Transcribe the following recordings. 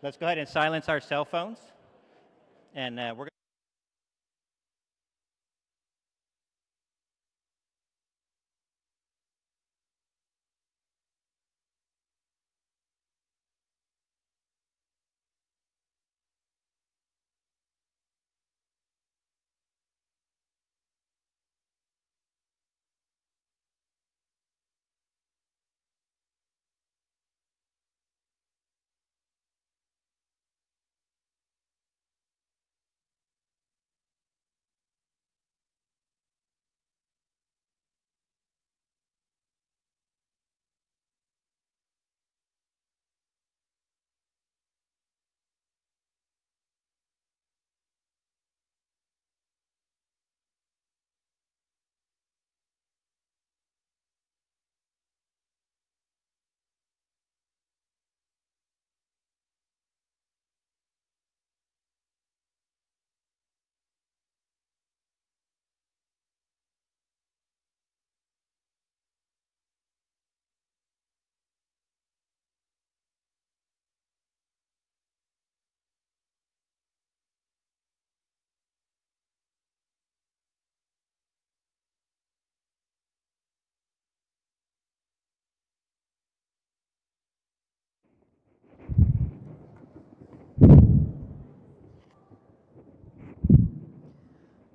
Let's go ahead and silence our cell phones. And uh, we're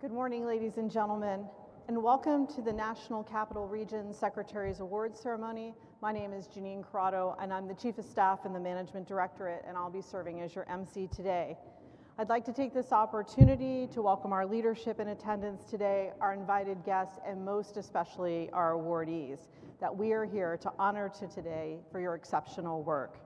Good morning, ladies and gentlemen, and welcome to the National Capital Region Secretary's Awards Ceremony. My name is Janine Corrado, and I'm the Chief of Staff in the Management Directorate, and I'll be serving as your MC today. I'd like to take this opportunity to welcome our leadership in attendance today, our invited guests, and most especially our awardees that we are here to honor to today for your exceptional work.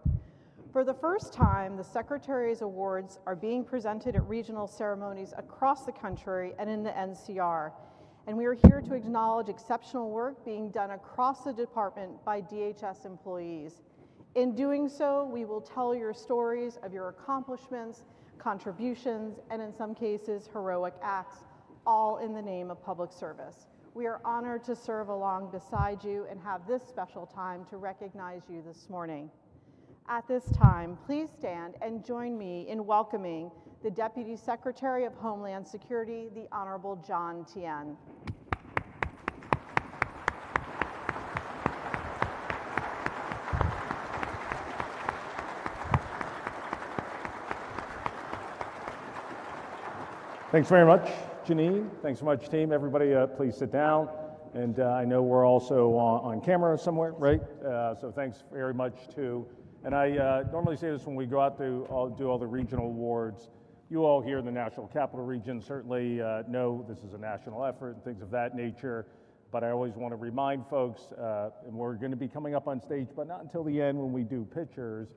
For the first time, the Secretary's Awards are being presented at regional ceremonies across the country and in the NCR. And we are here to acknowledge exceptional work being done across the department by DHS employees. In doing so, we will tell your stories of your accomplishments, contributions, and in some cases, heroic acts, all in the name of public service. We are honored to serve along beside you and have this special time to recognize you this morning. At this time, please stand and join me in welcoming the Deputy Secretary of Homeland Security, the Honorable John Tien. Thanks very much, Janine. Thanks so much, team. Everybody, uh, please sit down. And uh, I know we're also on, on camera somewhere, right? Uh, so thanks very much to and I uh, normally say this when we go out to all, do all the regional awards. You all here in the National Capital Region certainly uh, know this is a national effort and things of that nature. But I always want to remind folks, uh, and we're going to be coming up on stage, but not until the end when we do pictures,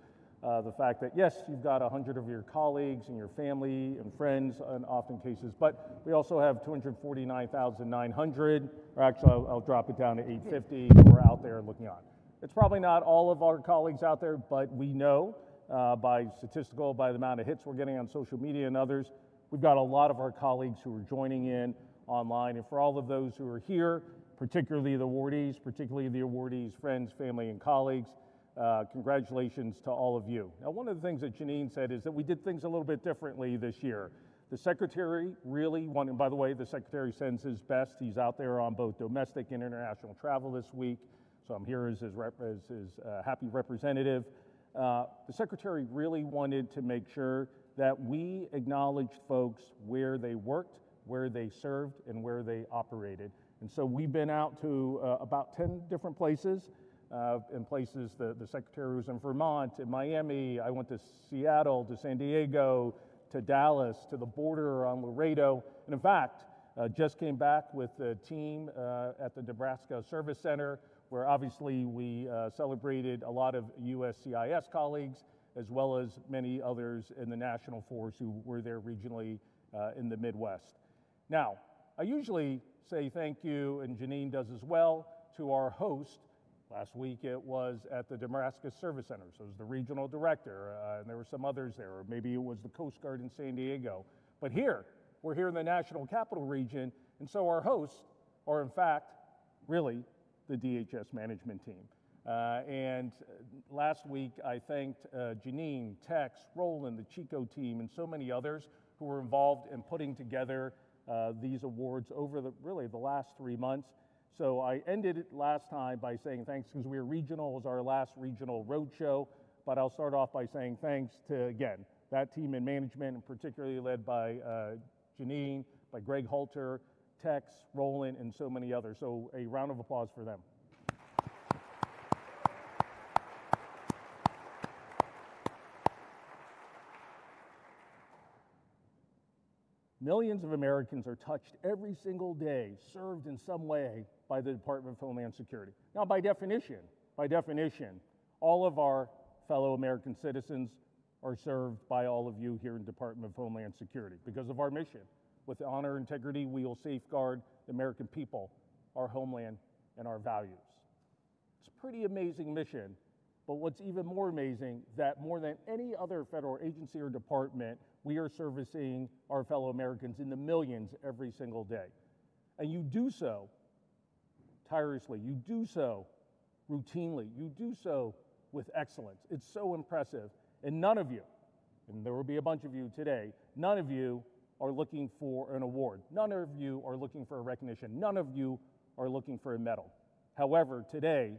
uh, the fact that yes, you've got 100 of your colleagues and your family and friends in often cases, but we also have 249,900, or actually I'll, I'll drop it down to 850 who are out there looking on. It's probably not all of our colleagues out there, but we know uh, by statistical, by the amount of hits we're getting on social media and others, we've got a lot of our colleagues who are joining in online. And for all of those who are here, particularly the awardees, particularly the awardees' friends, family, and colleagues, uh, congratulations to all of you. Now, one of the things that Janine said is that we did things a little bit differently this year. The secretary really wanted, by the way, the secretary sends his best. He's out there on both domestic and international travel this week. So I'm here as his, rep, as his uh, happy representative. Uh, the secretary really wanted to make sure that we acknowledged folks where they worked, where they served, and where they operated. And so we've been out to uh, about 10 different places. Uh, in places, the, the secretary was in Vermont, in Miami, I went to Seattle, to San Diego, to Dallas, to the border on Laredo. And in fact, uh, just came back with the team uh, at the Nebraska Service Center where obviously we uh, celebrated a lot of USCIS colleagues as well as many others in the national force who were there regionally uh, in the Midwest. Now, I usually say thank you, and Janine does as well, to our host. Last week it was at the Nebraska Service Center, so it was the regional director, uh, and there were some others there, or maybe it was the Coast Guard in San Diego. But here, we're here in the National Capital Region, and so our hosts are in fact really the DHS management team. Uh, and last week, I thanked uh, Janine, Tex, Roland, the Chico team, and so many others who were involved in putting together uh, these awards over the really the last three months. So I ended it last time by saying thanks because we were regional. Was our last regional roadshow. But I'll start off by saying thanks to, again, that team in management, and particularly led by uh, Janine, by Greg Halter, Tex, Roland, and so many others. So a round of applause for them. Millions of Americans are touched every single day, served in some way by the Department of Homeland Security. Now, by definition, by definition, all of our fellow American citizens are served by all of you here in Department of Homeland Security because of our mission. With honor and integrity, we will safeguard the American people, our homeland, and our values. It's a pretty amazing mission, but what's even more amazing that more than any other federal agency or department, we are servicing our fellow Americans in the millions every single day. And you do so tirelessly. You do so routinely. You do so with excellence. It's so impressive. And none of you, and there will be a bunch of you today, none of you are looking for an award. None of you are looking for a recognition. None of you are looking for a medal. However, today,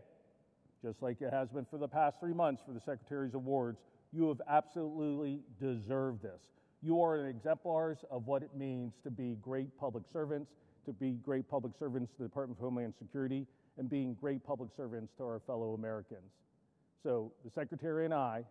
just like it has been for the past three months for the Secretary's Awards, you have absolutely deserved this. You are an exemplars of what it means to be great public servants, to be great public servants to the Department of Homeland Security, and being great public servants to our fellow Americans. So the Secretary and I,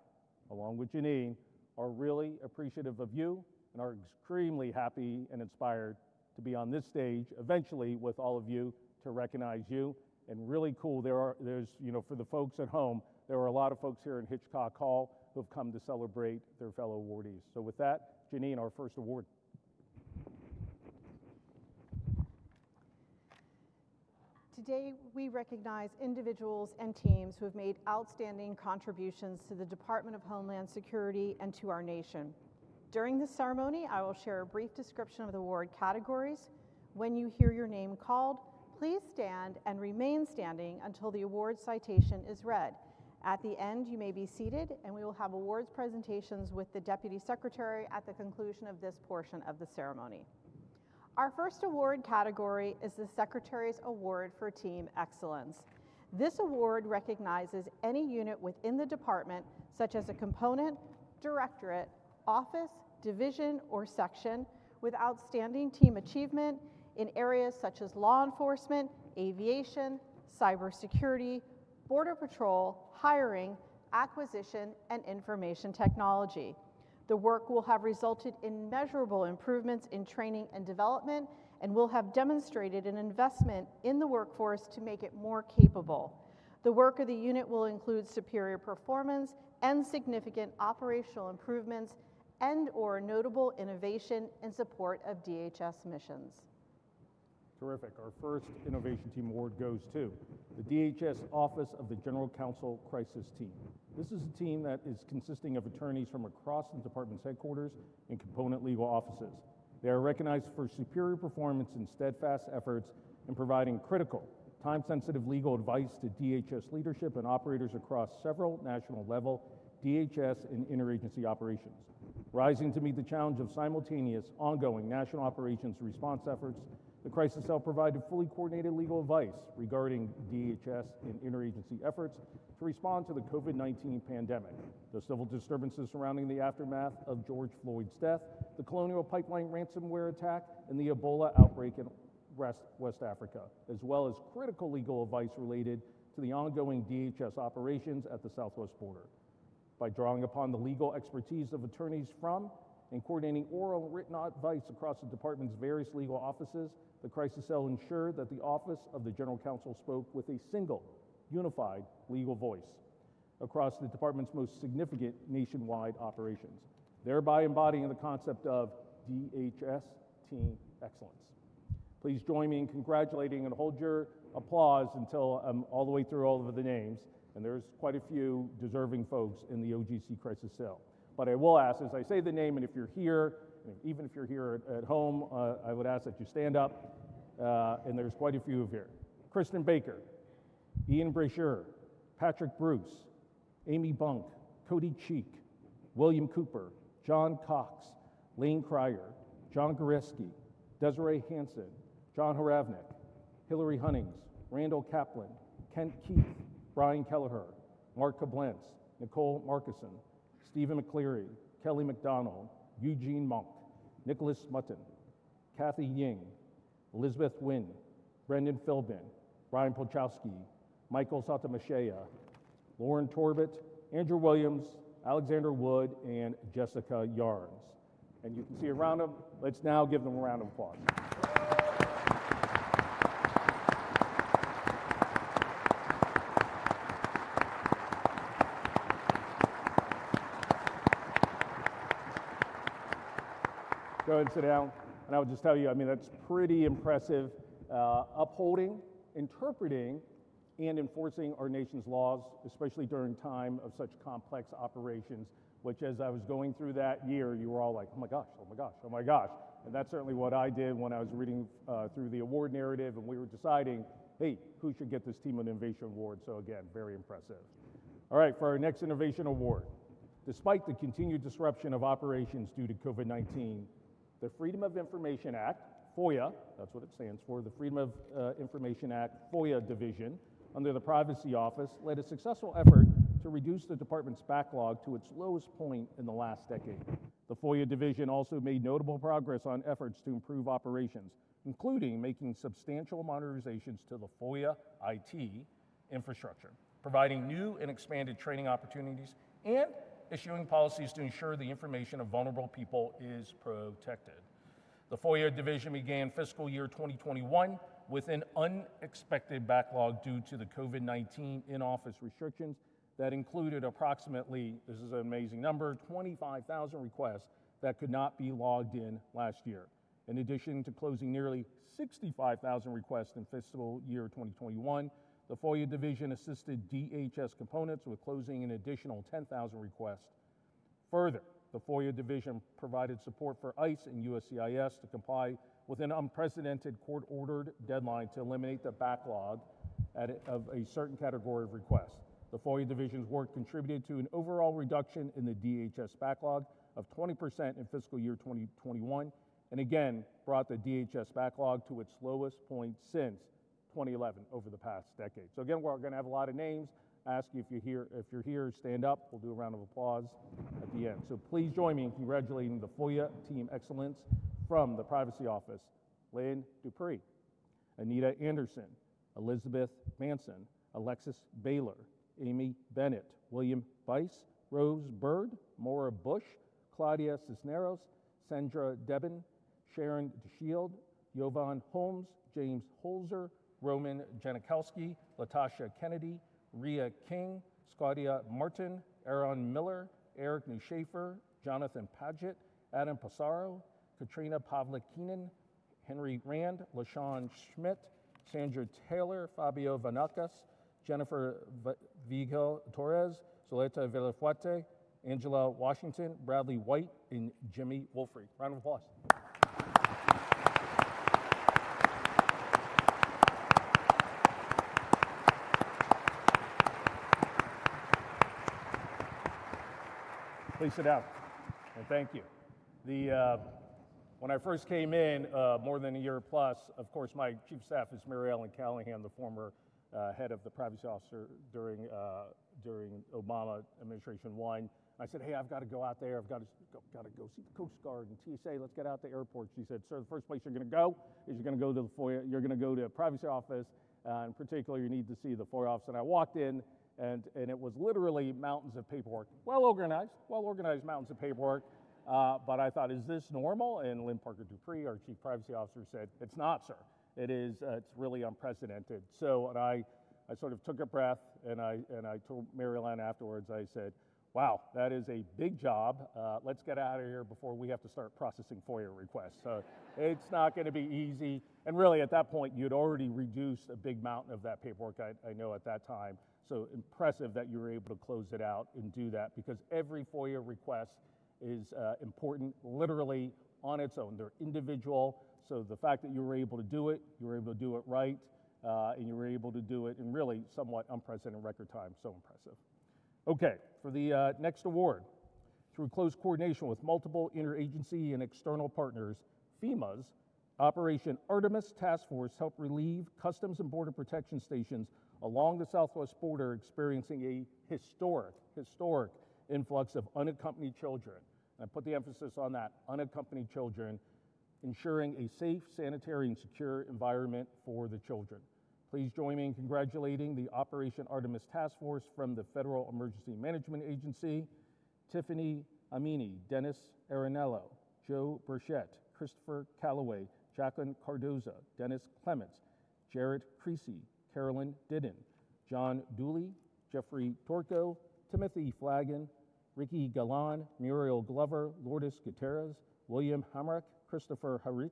along with Janine, are really appreciative of you and are extremely happy and inspired to be on this stage eventually with all of you to recognize you. And really cool, there are, there's, you know, for the folks at home, there are a lot of folks here in Hitchcock Hall who have come to celebrate their fellow awardees. So with that, Janine, our first award. Today, we recognize individuals and teams who have made outstanding contributions to the Department of Homeland Security and to our nation. During this ceremony, I will share a brief description of the award categories. When you hear your name called, please stand and remain standing until the award citation is read. At the end, you may be seated, and we will have awards presentations with the Deputy Secretary at the conclusion of this portion of the ceremony. Our first award category is the Secretary's Award for Team Excellence. This award recognizes any unit within the department, such as a component, directorate, office, division, or section, with outstanding team achievement in areas such as law enforcement, aviation, cybersecurity, border patrol, hiring, acquisition, and information technology. The work will have resulted in measurable improvements in training and development and will have demonstrated an investment in the workforce to make it more capable. The work of the unit will include superior performance and significant operational improvements and or notable innovation in support of DHS missions. Terrific. Our first Innovation Team Award goes to the DHS Office of the General Counsel Crisis Team. This is a team that is consisting of attorneys from across the department's headquarters and component legal offices. They are recognized for superior performance and steadfast efforts in providing critical, time sensitive legal advice to DHS leadership and operators across several national level DHS and interagency operations. Rising to meet the challenge of simultaneous, ongoing national operations response efforts the Crisis Cell provided fully coordinated legal advice regarding DHS and interagency efforts to respond to the COVID 19 pandemic, the civil disturbances surrounding the aftermath of George Floyd's death, the Colonial Pipeline ransomware attack, and the Ebola outbreak in West, West Africa, as well as critical legal advice related to the ongoing DHS operations at the southwest border. By drawing upon the legal expertise of attorneys from and coordinating oral and written advice across the department's various legal offices, the crisis cell ensured that the Office of the General Counsel spoke with a single, unified legal voice across the department's most significant nationwide operations, thereby embodying the concept of DHS Team Excellence. Please join me in congratulating and hold your applause until I'm all the way through all of the names. And there's quite a few deserving folks in the OGC Crisis Cell. But I will ask, as I say the name, and if you're here, even if you're here at, home, uh, I would ask that you stand up. Uh, and there's quite a few of here. Kristen Baker, Ian Brasher, Patrick Bruce, Amy Bunk, Cody Cheek, William Cooper, John Cox, Lane Cryer, John Goreski, Desiree Hanson, John Haravnik, Hillary Hunnings, Randall Kaplan, Kent Keith, Brian Kelleher, Mark Koblenz, Nicole Markison, Stephen McCleary, Kelly McDonald, Eugene Monk, Nicholas Mutton, Kathy Ying, Elizabeth Wynn, Brendan Philbin, Brian Polchowski, Michael Satamashea, Lauren Torbett, Andrew Williams, Alexander Wood, and Jessica Yarns. And you can see a round of, let's now give them a round of applause. Go ahead and sit down. And I would just tell you, I mean, that's pretty impressive. Uh, upholding, interpreting, and enforcing our nation's laws, especially during time of such complex operations, which as I was going through that year, you were all like, oh my gosh, oh my gosh, oh my gosh. And that's certainly what I did when I was reading uh, through the award narrative and we were deciding, hey, who should get this Team of Innovation Award? So again, very impressive. All right, for our next Innovation Award, despite the continued disruption of operations due to COVID 19, the Freedom of Information Act, FOIA, that's what it stands for, the Freedom of uh, Information Act FOIA division under the Privacy Office led a successful effort to reduce the department's backlog to its lowest point in the last decade. The FOIA division also made notable progress on efforts to improve operations, including making substantial modernizations to the FOIA IT infrastructure, providing new and expanded training opportunities, and issuing policies to ensure the information of vulnerable people is protected. The FOIA division began fiscal year 2021 with an unexpected backlog due to the COVID 19 in office restrictions that included approximately, this is an amazing number, 25,000 requests that could not be logged in last year. In addition to closing nearly 65,000 requests in fiscal year 2021, the FOIA division assisted DHS components with closing an additional 10,000 requests. Further, the FOIA division provided support for ICE and USCIS to comply with an unprecedented court ordered deadline to eliminate the backlog at, of a certain category of requests. The FOIA division's work contributed to an overall reduction in the DHS backlog of 20% in fiscal year 2021, and again brought the DHS backlog to its lowest point since 2011 over the past decade. So again, we're going to have a lot of names. I ask you if you're here, if you're here, stand up. We'll do a round of applause at the end. So please join me in congratulating the FOIA Team Excellence from the Privacy Office, Lynn Dupree, Anita Anderson, Elizabeth Manson, Alexis Baylor, Amy Bennett, William Bice, Rose Bird, Maura Bush, Claudia Cisneros, Sandra Debin, Sharon DeShield, Yovan Holmes, James Holzer, Roman Janikowski, Latasha Kennedy, Ria King, Scotia Martin, Aaron Miller, Eric Newshafer, Jonathan Paget, Adam Passaro, Katrina Pavlikinen, Henry Rand, LaShawn Schmidt, Sandra Taylor, Fabio Vanakas, Jennifer Vigil Torres, Soleta Villafuerte, Angela Washington, Bradley White, and Jimmy Wolfrey. Round of applause. Please sit down, and thank you. The, uh, when I first came in, uh, more than a year plus, of course, my chief of staff is Mary Ellen Callahan, the former uh, head of the privacy officer during, uh, during Obama administration one. I said, hey, I've got to go out there. I've got to go, got to go see the Coast Guard and TSA. Let's get out the airport. She said, sir, the first place you're going to go is you're going to go to the FOIA. You're going to go to a privacy office. Uh, in particular, you need to see the FOIA office. And I walked in, and, and it was literally mountains of paperwork. Well organized, well organized mountains of paperwork. Uh, but I thought, is this normal? And Lynn Parker Dupree, our chief privacy officer, said, it's not, sir. It is, uh, it's really unprecedented. So, and I, I sort of took a breath and I, and I told Mary Ellen afterwards, I said, wow, that is a big job. Uh, let's get out of here before we have to start processing FOIA requests. So it's not going to be easy. And really, at that point, you'd already reduced a big mountain of that paperwork, I, I know at that time. So impressive that you were able to close it out and do that because every FOIA request is uh, important literally on its own. They're individual. So the fact that you were able to do it, you were able to do it right, uh, and you were able to do it in really somewhat unprecedented record time. So impressive. Okay, for the uh, next award, through close coordination with multiple interagency and external partners, FEMA's Operation Artemis Task Force helped relieve Customs and Border Protection stations along the southwest border experiencing a historic, historic influx of unaccompanied children. And I put the emphasis on that unaccompanied children, ensuring a safe, sanitary, and secure environment for the children. Please join me in congratulating the Operation Artemis Task Force from the Federal Emergency Management Agency, Tiffany Amini, Dennis Arenello, Joe Burchett, Christopher Calloway, Jacqueline Cardoza, Dennis Clements, Jared Creasy, Carolyn Didden, John Dooley, Jeffrey Torco, Timothy Flagon, Ricky Galan, Muriel Glover, Lourdes Gutierrez, William Hamrick, Christopher Harich,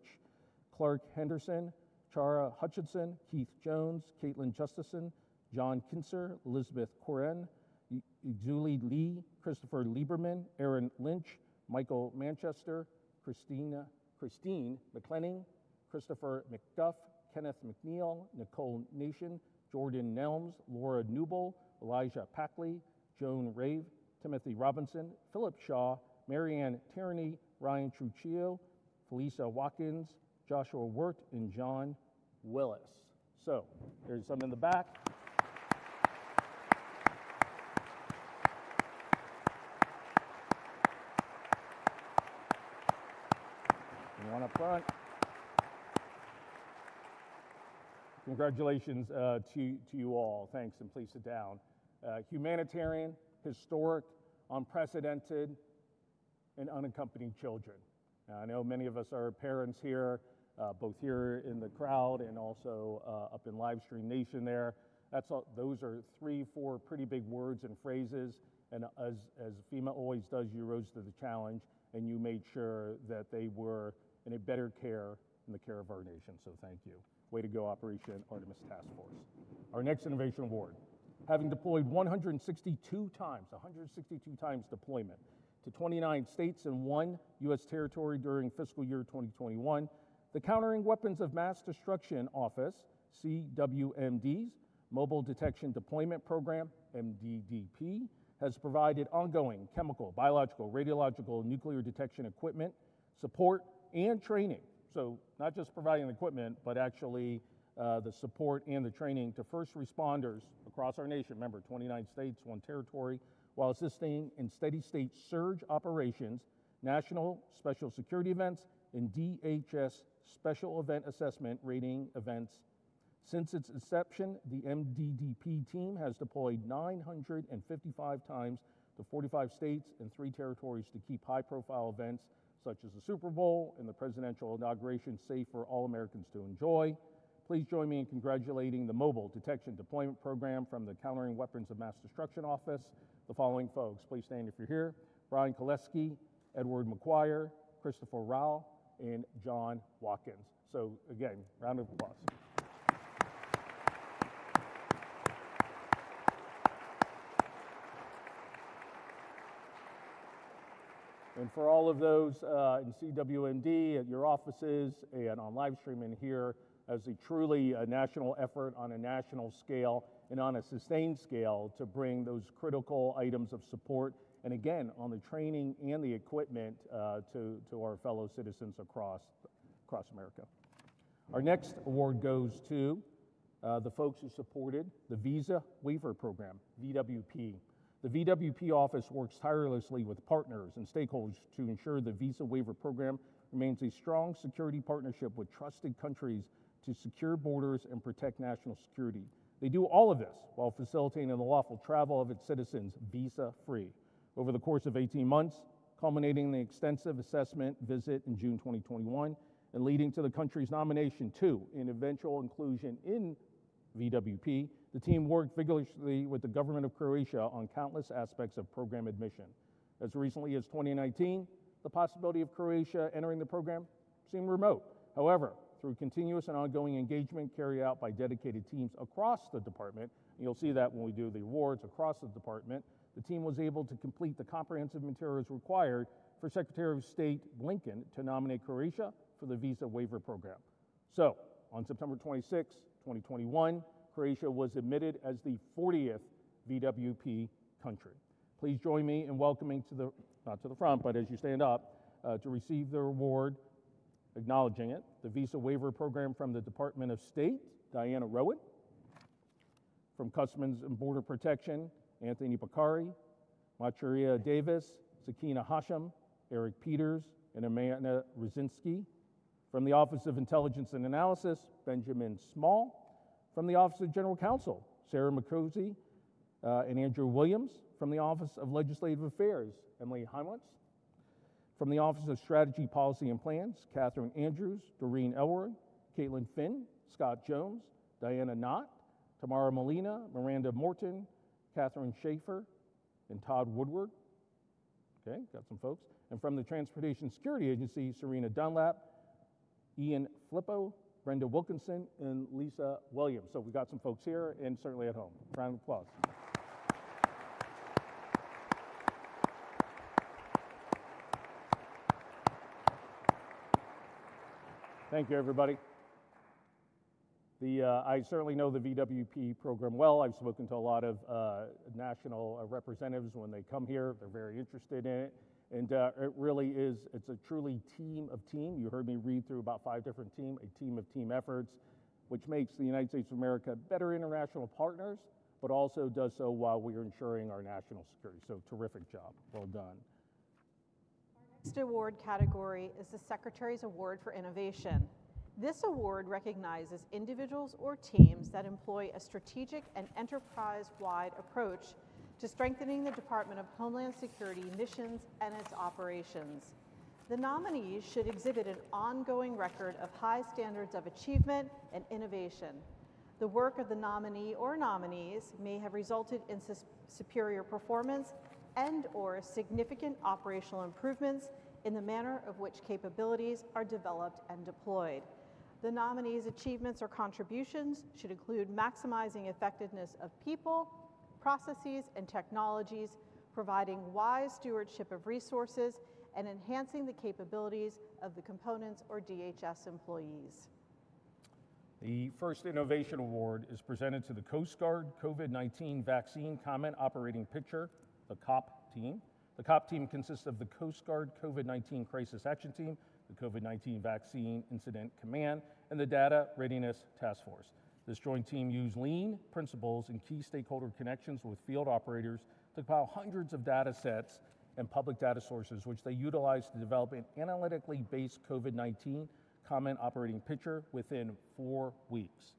Clark Henderson, Chara Hutchinson, Keith Jones, Caitlin Justison, John Kinser, Elizabeth Koren, Julie Lee, Christopher Lieberman, Aaron Lynch, Michael Manchester, Christina, Christine McClenning, Christopher McDuff, Kenneth McNeil, Nicole Nation, Jordan Nelms, Laura Newble, Elijah Packley, Joan Rave, Timothy Robinson, Philip Shaw, Marianne Tierney, Ryan Truccio, Felisa Watkins, Joshua Wirt, and John Willis. So there's some in the back. One up front. Congratulations uh, to, to you all. Thanks, and please sit down. Uh, humanitarian, historic, unprecedented, and unaccompanied children. Now, I know many of us are parents here, uh, both here in the crowd and also uh, up in live stream nation there. That's all, those are three, four pretty big words and phrases. And as, as FEMA always does, you rose to the challenge and you made sure that they were in a better care in the care of our nation. So thank you. Way to go, Operation Artemis Task Force. Our next innovation award, having deployed 162 times, 162 times deployment to 29 states and one U.S. territory during fiscal year 2021, the Countering Weapons of Mass Destruction Office, CWMD's Mobile Detection Deployment Program, MDDP, has provided ongoing chemical, biological, radiological, nuclear detection equipment, support, and training. So, not just providing equipment, but actually uh, the support and the training to first responders across our nation. Remember, 29 states, one territory, while assisting in steady state surge operations, national special security events, and DHS special event assessment rating events. Since its inception, the MDDP team has deployed 955 times to 45 states and three territories to keep high profile events such as the Super Bowl and the presidential inauguration safe for all Americans to enjoy. Please join me in congratulating the Mobile Detection Deployment Program from the Countering Weapons of Mass Destruction Office. The following folks, please stand if you're here Brian Koleski, Edward McGuire, Christopher Rao, and John Watkins. So, again, round of applause. And for all of those uh, in CWMD, at your offices, and on live streaming here, as a truly a national effort on a national scale and on a sustained scale to bring those critical items of support, and again, on the training and the equipment uh, to, to our fellow citizens across, across America. Our next award goes to uh, the folks who supported the Visa Waiver Program, VWP. The VWP office works tirelessly with partners and stakeholders to ensure the Visa Waiver Program remains a strong security partnership with trusted countries to secure borders and protect national security. They do all of this while facilitating the lawful travel of its citizens visa free. Over the course of 18 months, culminating in the extensive assessment visit in June 2021 and leading to the country's nomination to and eventual inclusion in VWP, the team worked vigorously with the government of Croatia on countless aspects of program admission. As recently as 2019, the possibility of Croatia entering the program seemed remote. However, through continuous and ongoing engagement carried out by dedicated teams across the department, you'll see that when we do the awards across the department, the team was able to complete the comprehensive materials required for Secretary of State Blinken to nominate Croatia for the visa waiver program. So, on September 26, 2021, Croatia was admitted as the 40th VWP country. Please join me in welcoming to the, not to the front, but as you stand up, uh, to receive the award, acknowledging it, the Visa Waiver Program from the Department of State, Diana Rowan. From Customs and Border Protection, Anthony Bakari, Machuria Davis, Sakina Hashem, Eric Peters, and Amanda Rosinski. From the Office of Intelligence and Analysis, Benjamin Small. From the Office of General Counsel, Sarah McCosey uh, and Andrew Williams. From the Office of Legislative Affairs, Emily Heimlitz. From the Office of Strategy, Policy, and Plans, Catherine Andrews, Doreen Elroy, Caitlin Finn, Scott Jones, Diana Knott, Tamara Molina, Miranda Morton, Catherine Schaefer, and Todd Woodward. Okay, got some folks. And from the Transportation Security Agency, Serena Dunlap, Ian Flippo, Brenda Wilkinson, and Lisa Williams. So we've got some folks here and certainly at home. Round of applause. Thank you, everybody. The, uh, I certainly know the VWP program well. I've spoken to a lot of uh, national uh, representatives when they come here. They're very interested in it. And uh, it really is, it's a truly team of team. You heard me read through about five different team, a team of team efforts, which makes the United States of America better international partners, but also does so while we are ensuring our national security. So terrific job. Well done. Next award category is the Secretary's Award for Innovation. This award recognizes individuals or teams that employ a strategic and enterprise-wide approach to strengthening the Department of Homeland Security missions and its operations. The nominees should exhibit an ongoing record of high standards of achievement and innovation. The work of the nominee or nominees may have resulted in superior performance and or significant operational improvements in the manner of which capabilities are developed and deployed. The nominee's achievements or contributions should include maximizing effectiveness of people, processes, and technologies, providing wise stewardship of resources, and enhancing the capabilities of the components or DHS employees. The first Innovation Award is presented to the Coast Guard COVID 19 Vaccine Common Operating Picture, the COP team. The COP team consists of the Coast Guard COVID 19 Crisis Action Team, the COVID 19 Vaccine Incident Command, and the Data Readiness Task Force. This joint team used lean principles and key stakeholder connections with field operators to compile hundreds of data sets and public data sources, which they utilized to develop an analytically based COVID 19 common operating picture within four weeks.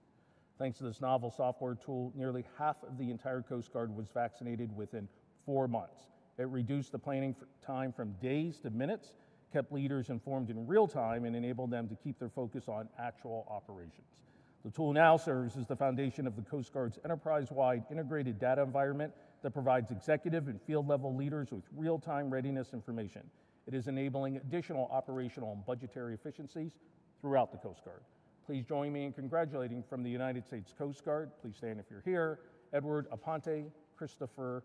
Thanks to this novel software tool, nearly half of the entire Coast Guard was vaccinated within four months. It reduced the planning time from days to minutes, kept leaders informed in real time, and enabled them to keep their focus on actual operations. The tool now serves as the foundation of the Coast Guard's enterprise wide integrated data environment that provides executive and field level leaders with real time readiness information. It is enabling additional operational and budgetary efficiencies throughout the Coast Guard. Please join me in congratulating from the United States Coast Guard. Please stand if you're here. Edward Aponte, Christopher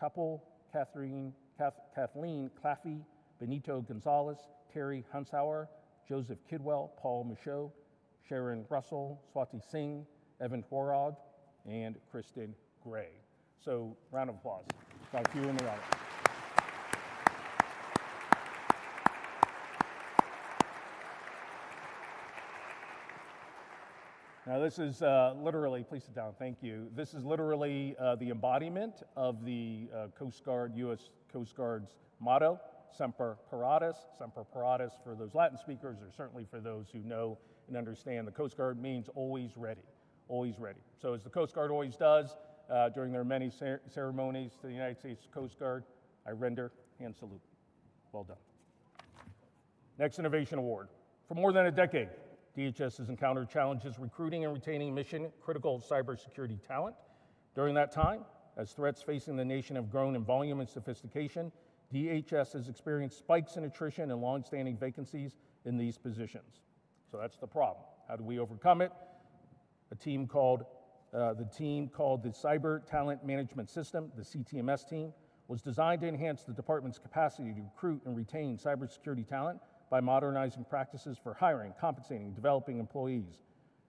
Couple, Catherine, Kath, Kathleen Claffey, Benito Gonzalez, Terry Hunshauer, Joseph Kidwell, Paul Michaud, Sharon Russell, Swati Singh, Evan Horod, and Kristen Gray. So, round of applause. Got you in the audience. Now, this is uh, literally, please sit down, thank you. This is literally uh, the embodiment of the uh, Coast Guard, U.S. Coast Guard's motto, Semper Paratus. Semper Paratus, for those Latin speakers, or certainly for those who know and understand, the Coast Guard means always ready, always ready. So, as the Coast Guard always does uh, during their many cer- ceremonies to the United States Coast Guard, I render hand salute. Well done. Next Innovation Award. For more than a decade, DHS has encountered challenges recruiting and retaining mission critical cybersecurity talent. During that time, as threats facing the nation have grown in volume and sophistication, DHS has experienced spikes in attrition and longstanding vacancies in these positions. So that's the problem. How do we overcome it? A team called uh, the team called the Cyber Talent Management System, the CTMS team, was designed to enhance the department's capacity to recruit and retain cybersecurity talent by modernizing practices for hiring, compensating, developing employees.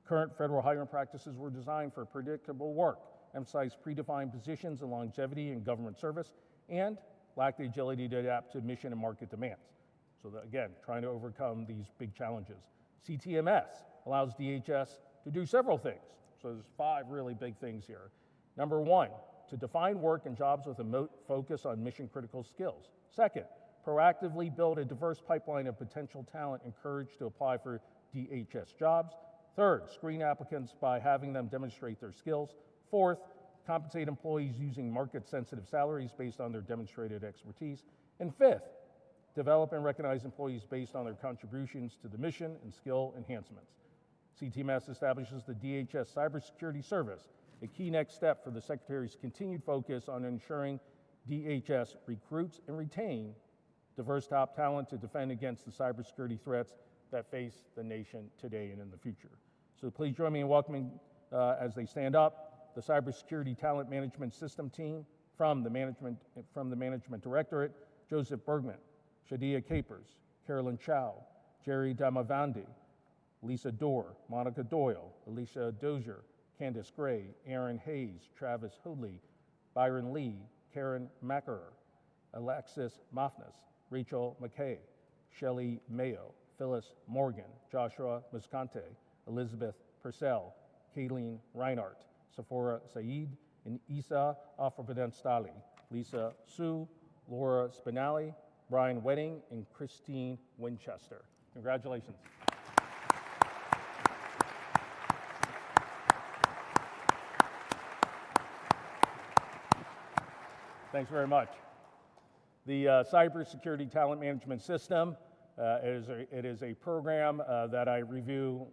Current federal hiring practices were designed for predictable work, emphasize predefined positions and longevity in government service, and lack the agility to adapt to mission and market demands. So, that, again, trying to overcome these big challenges. CTMS allows DHS to do several things. So, there's five really big things here. Number one, to define work and jobs with a focus on mission critical skills. Second, proactively build a diverse pipeline of potential talent encouraged to apply for DHS jobs. Third, screen applicants by having them demonstrate their skills. Fourth, compensate employees using market sensitive salaries based on their demonstrated expertise. And fifth, develop and recognize employees based on their contributions to the mission and skill enhancements. CTMS establishes the DHS Cybersecurity Service, a key next step for the Secretary's continued focus on ensuring DHS recruits and retain diverse top talent to defend against the cybersecurity threats that face the nation today and in the future. So please join me in welcoming, uh, as they stand up, the Cybersecurity Talent Management System team from the Management, from the Management Directorate, Joseph Bergman, Shadia Capers, Carolyn Chow, Jerry Damavandi, Lisa Dorr, Monica Doyle, Alicia Dozier, Candace Gray, Aaron Hayes, Travis Hoodley, Byron Lee, Karen Mackerer, Alexis Mafnas, Rachel McKay, Shelley Mayo, Phyllis Morgan, Joshua Muscante, Elizabeth Purcell, Kayleen Reinhardt, Sephora Saeed, and Isa Afrovidenstali, Lisa Sue, Laura Spinelli, Brian Wedding, and Christine Winchester. Congratulations. Thanks very much. The uh, Cybersecurity Talent Management System uh, is a, it is a program uh, that I review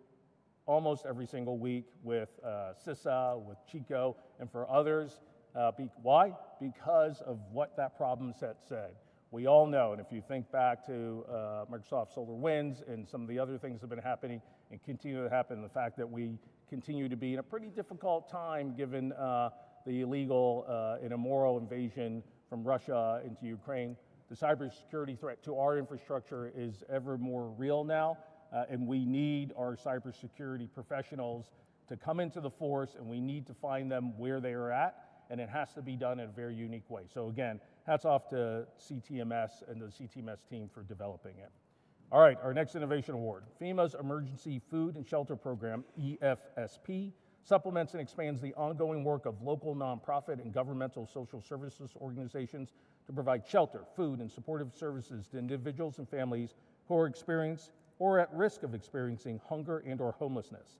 almost every single week with uh, CISA, with Chico, and for others. Uh, be, why? Because of what that problem set said. We all know, and if you think back to uh, Microsoft SolarWinds and some of the other things that have been happening and continue to happen, the fact that we continue to be in a pretty difficult time given uh, the illegal uh, and immoral invasion from Russia into Ukraine. The cybersecurity threat to our infrastructure is ever more real now, uh, and we need our cybersecurity professionals to come into the force, and we need to find them where they are at, and it has to be done in a very unique way. So, again, hats off to CTMS and the CTMS team for developing it. All right, our next innovation award FEMA's Emergency Food and Shelter Program, EFSP, supplements and expands the ongoing work of local nonprofit and governmental social services organizations to provide shelter, food, and supportive services to individuals and families who are experiencing or at risk of experiencing hunger and or homelessness.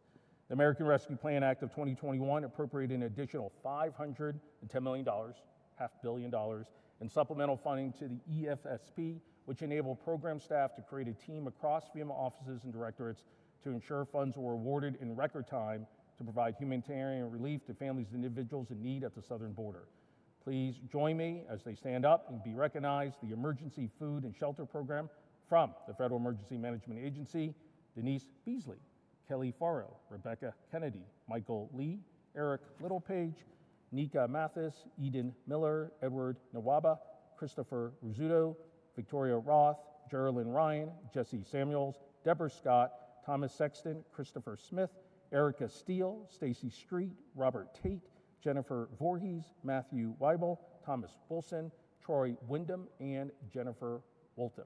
The American Rescue Plan Act of 2021 appropriated an additional $510 million, half billion dollars, in supplemental funding to the EFSP, which enabled program staff to create a team across FEMA offices and directorates to ensure funds were awarded in record time to provide humanitarian relief to families and individuals in need at the southern border. Please join me as they stand up and be recognized the Emergency Food and Shelter Program from the Federal Emergency Management Agency, Denise Beasley, Kelly Faro, Rebecca Kennedy, Michael Lee, Eric Littlepage, Nika Mathis, Eden Miller, Edward Nawaba, Christopher Rizzuto, Victoria Roth, Geraldine Ryan, Jesse Samuels, Deborah Scott, Thomas Sexton, Christopher Smith, Erica Steele, Stacy Street, Robert Tate, Jennifer Voorhees, Matthew Weibel, Thomas Wilson, Troy Wyndham, and Jennifer Wolton.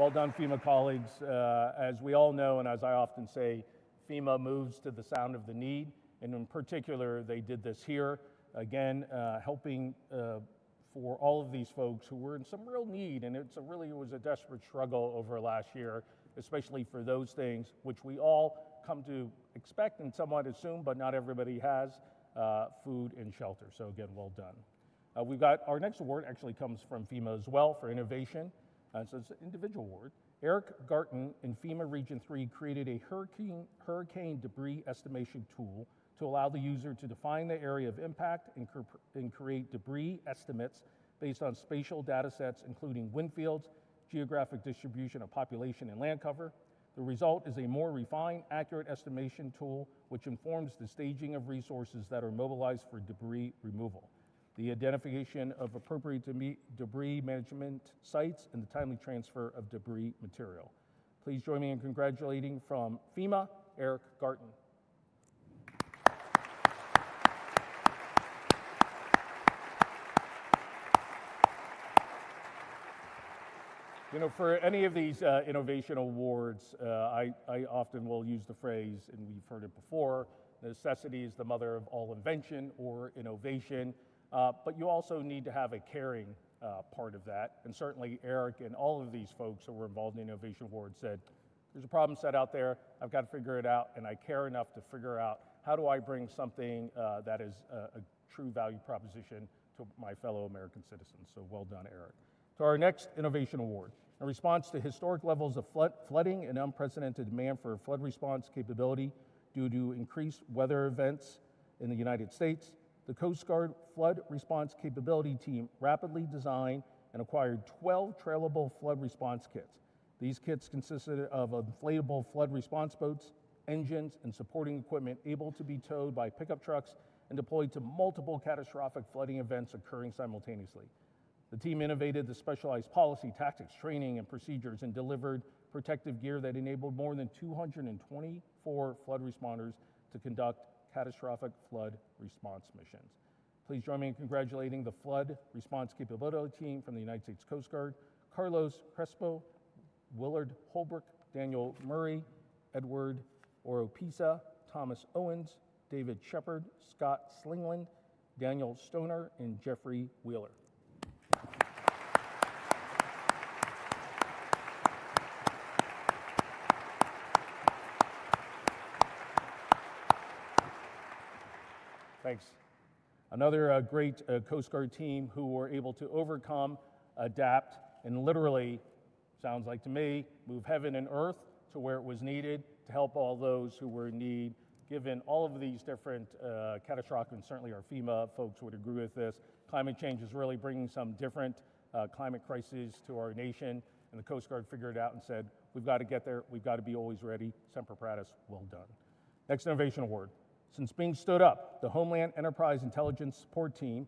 Well done, FEMA colleagues. Uh, as we all know, and as I often say, FEMA moves to the sound of the need, and in particular, they did this here. Again, uh, helping uh, for all of these folks who were in some real need, and it's a really it was a desperate struggle over last year, especially for those things which we all come to expect and somewhat assume, but not everybody has uh, food and shelter. So again, well done. Uh, we've got our next award actually comes from FEMA as well for innovation. Uh, so it's an individual award. Eric Garton in FEMA Region 3 created a hurricane, hurricane debris estimation tool to allow the user to define the area of impact and, and create debris estimates based on spatial data sets, including wind fields, geographic distribution of population and land cover, The result is a more refined, accurate estimation tool which informs the staging of resources that are mobilized for debris removal, the identification of appropriate debris management sites, and the timely transfer of debris material. Please join me in congratulating from FEMA, Eric Garten. You know, for any of these uh, innovation awards, uh, I, I often will use the phrase, and we've heard it before necessity is the mother of all invention or innovation. Uh, but you also need to have a caring uh, part of that. And certainly, Eric and all of these folks who were involved in Innovation Award said, There's a problem set out there, I've got to figure it out, and I care enough to figure out how do I bring something uh, that is a, a true value proposition to my fellow American citizens. So well done, Eric to our next Innovation Award. In response to historic levels of flood, flooding and unprecedented demand for flood response capability due to increased weather events in the United States, the Coast Guard Flood Response Capability Team rapidly designed and acquired 12 trailable flood response kits. These kits consisted of inflatable flood response boats, engines, and supporting equipment able to be towed by pickup trucks and deployed to multiple catastrophic flooding events occurring simultaneously. The team innovated the specialized policy, tactics, training, and procedures and delivered protective gear that enabled more than 224 flood responders to conduct catastrophic flood response missions. Please join me in congratulating the Flood Response Capability Team from the United States Coast Guard, Carlos Crespo, Willard Holbrook, Daniel Murray, Edward Oropisa, Thomas Owens, David Shepard, Scott Slingland, Daniel Stoner, and Jeffrey Wheeler. Thanks. Another uh, great uh, Coast Guard team who were able to overcome, adapt, and literally, sounds like to me, move heaven and earth to where it was needed to help all those who were in need. Given all of these different uh, catastrophic, and certainly our FEMA folks would agree with this, climate change is really bringing some different uh, climate crises to our nation. And the Coast Guard figured it out and said, we've got to get there, we've got to be always ready. Semper Paratus, well done. Next Innovation Award. Since being stood up, the Homeland Enterprise Intelligence Support Team,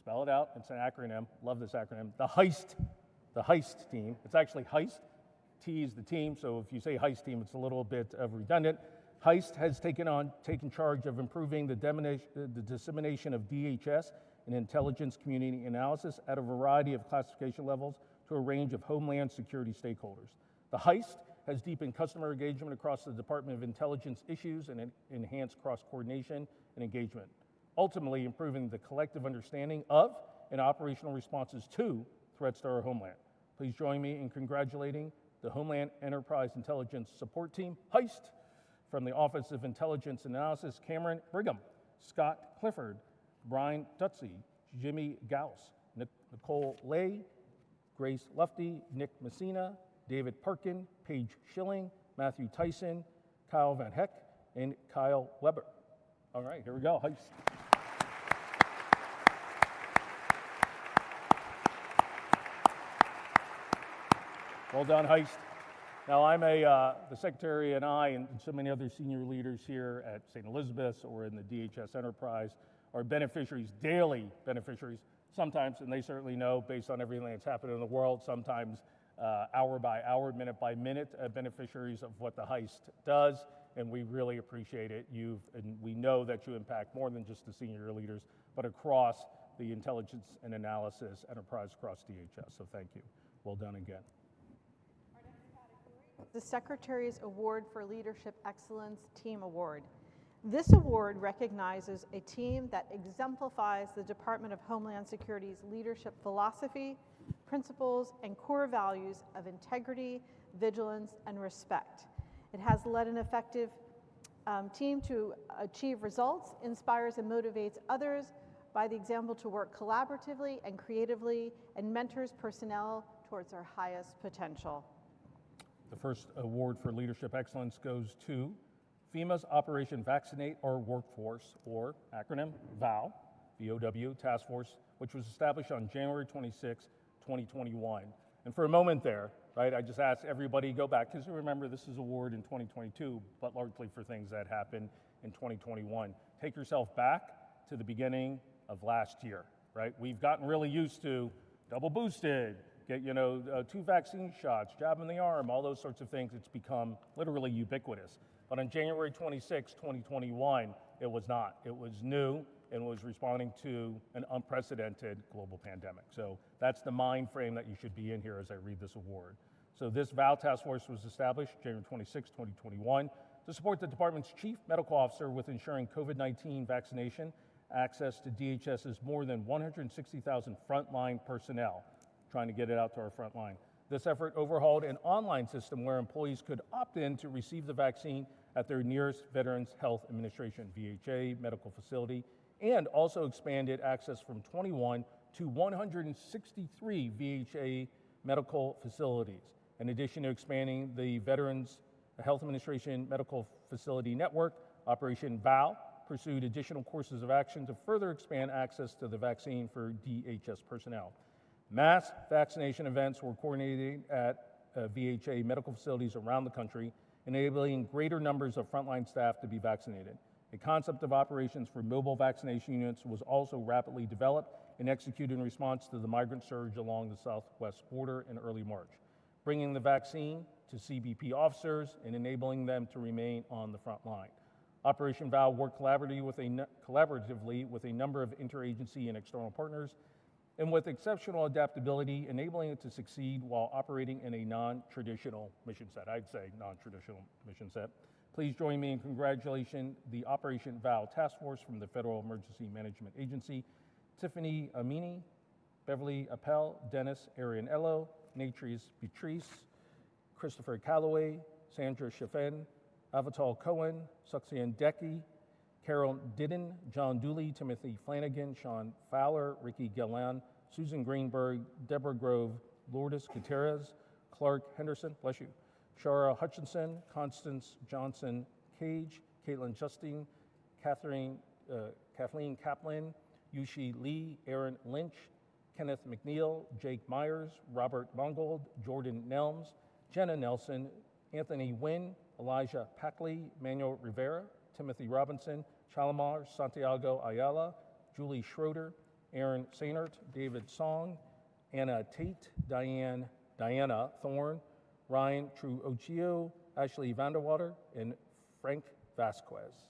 spell it out, it's an acronym, love this acronym, the HEIST, the HEIST team. It's actually HEIST, T is the team, so if you say HEIST team, it's a little bit of redundant. HEIST has taken on, taken charge of improving the, the dissemination of DHS and intelligence community analysis at a variety of classification levels to a range of Homeland Security stakeholders. The HEIST has deepened customer engagement across the Department of Intelligence issues and enhanced cross coordination and engagement, ultimately improving the collective understanding of and operational responses to threats to our homeland. Please join me in congratulating the Homeland Enterprise Intelligence Support Team, HEIST, from the Office of Intelligence Analysis, Cameron Brigham, Scott Clifford, Brian Dutsey, Jimmy Gauss, Nicole Lay, Grace Lufty, Nick Messina, David Parkin, Paige Schilling, Matthew Tyson, Kyle Van Heck, and Kyle Weber. All right, here we go. Heist. Well done, Heist. Now, I'm a, uh, the Secretary and I, and so many other senior leaders here at St. Elizabeth's or in the DHS Enterprise, are beneficiaries, daily beneficiaries, sometimes, and they certainly know based on everything that's happened in the world, sometimes uh, hour by hour, minute by minute uh, beneficiaries of what the heist does, and we really appreciate it. You've, and we know that you impact more than just the senior leaders, but across the intelligence and analysis enterprise across DHS. So thank you. Well done again. The Secretary's Award for Leadership Excellence Team Award. This award recognizes a team that exemplifies the Department of Homeland Security's leadership philosophy, principles, and core values of integrity, vigilance, and respect. It has led an effective um, team to achieve results, inspires and motivates others by the example to work collaboratively and creatively, and mentors personnel towards their highest potential. The first award for leadership excellence goes to FEMA's Operation Vaccinate Our Workforce, or acronym VOW, VOW Task Force, which was established on January 26, 2021. And for a moment there, right? I just ask everybody go back, because remember, this is award in 2022, but largely for things that happened in 2021. Take yourself back to the beginning of last year, right? We've gotten really used to double boosted, get, you know, uh, two vaccine shots, jab in the arm, all those sorts of things. It's become literally ubiquitous. But on January 26, 2021, it was not. It was new and was responding to an unprecedented global pandemic. So that's the mind frame that you should be in here as I read this award. So this VOW task force was established January 26, 2021 to support the department's chief medical officer with ensuring COVID-19 vaccination access to DHS's more than 160,000 frontline personnel, trying to get it out to our front line. This effort overhauled an online system where employees could opt in to receive the vaccine at their nearest Veterans Health Administration, VHA, medical facility, and also expanded access from 21 to 163 VHA medical facilities. In addition to expanding the Veterans Health Administration Medical Facility Network, Operation VOW pursued additional courses of action to further expand access to the vaccine for DHS personnel. Mass vaccination events were coordinated at uh, VHA medical facilities around the country, enabling greater numbers of frontline staff to be vaccinated. A concept of operations for mobile vaccination units was also rapidly developed and executed in response to the migrant surge along the southwest border in early March, bringing the vaccine to CBP officers and enabling them to remain on the front line. Operation VOW worked collaboratively with a, collaboratively with a number of interagency and external partners, and with exceptional adaptability, enabling it to succeed while operating in a non-traditional mission set. I'd say non-traditional mission set. Please join me in congratulating the Operation VOW Task Force from the Federal Emergency Management Agency, Tiffany Amini, Beverly Appel, Dennis Arianello, Natrice Beatrice, Christopher Calloway, Sandra Chaffin, Avatal Cohen, Suxian Decky, Carol Didden, John Dooley, Timothy Flanagan, Sean Fowler, Ricky Gillan, Susan Greenberg, Deborah Grove, Lourdes Gutierrez, Clark Henderson, bless you, Shara Hutchinson, Constance Johnson Cage, Caitlin Justine, Catherine, uh, Kathleen Kaplan, Yushi Lee, Aaron Lynch, Kenneth McNeil, Jake Myers, Robert Mongold, Jordan Nelms, Jenna Nelson, Anthony Wynn, Elijah Packley, Manuel Rivera, Timothy Robinson, Chalamar Santiago Ayala, Julie Schroeder, Aaron Sainert, David Song, Anna Tate, Diane, Diana Thorne, Ryan True Ochio, Ashley Vanderwater, and Frank Vasquez.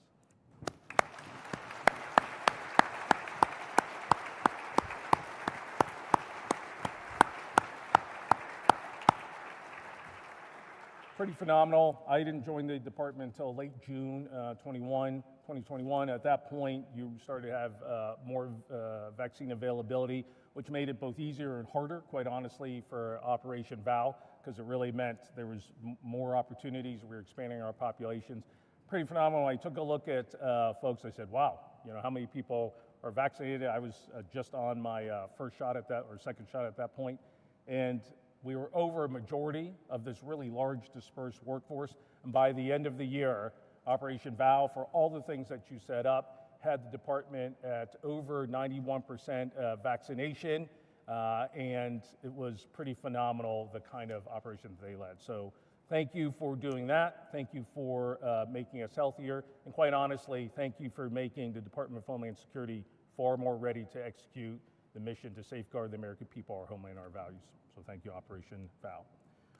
pretty phenomenal. I didn't join the department until late June uh, 21, 2021. At that point, you started to have uh, more uh, vaccine availability, which made it both easier and harder, quite honestly, for Operation VOW, because it really meant there was more opportunities. We were expanding our populations. Pretty phenomenal. I took a look at uh, folks. I said, "Wow, you know how many people are vaccinated?" I was uh, just on my uh, first shot at that, or second shot at that point, and we were over a majority of this really large dispersed workforce. And by the end of the year, Operation VOW, for all the things that you set up, had the department at over 91% uh, vaccination. Uh, and it was pretty phenomenal the kind of operations they led. So thank you for doing that. Thank you for uh, making us healthier. And quite honestly, thank you for making the Department of Homeland Security far more ready to execute the mission to safeguard the American people, our homeland, our values. So thank you, Operation VOW.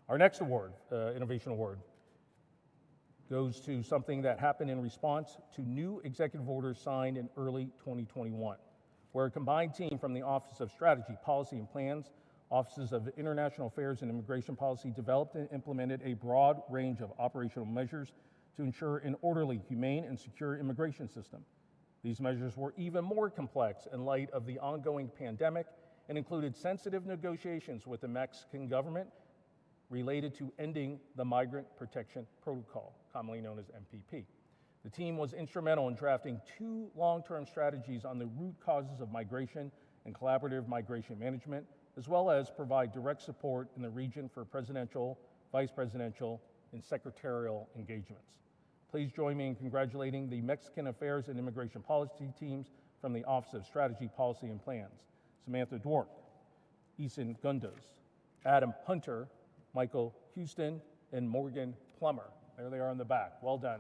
Our next award, uh, Innovation Award, goes to something that happened in response to new executive orders signed in early 2021, where a combined team from the Office of Strategy, Policy, and Plans, Offices of International Affairs and Immigration Policy developed and implemented a broad range of operational measures to ensure an orderly, humane, and secure immigration system. These measures were even more complex in light of the ongoing pandemic and included sensitive negotiations with the Mexican government related to ending the Migrant Protection Protocol, commonly known as MPP. The team was instrumental in drafting two long term strategies on the root causes of migration and collaborative migration management, as well as provide direct support in the region for presidential, vice presidential, and secretarial engagements. Please join me in congratulating the Mexican Affairs and Immigration Policy teams from the Office of Strategy, Policy, and Plans. Samantha Dwork, Eason Gundos, Adam Hunter, Michael Houston, and Morgan Plummer. There they are in the back. Well done.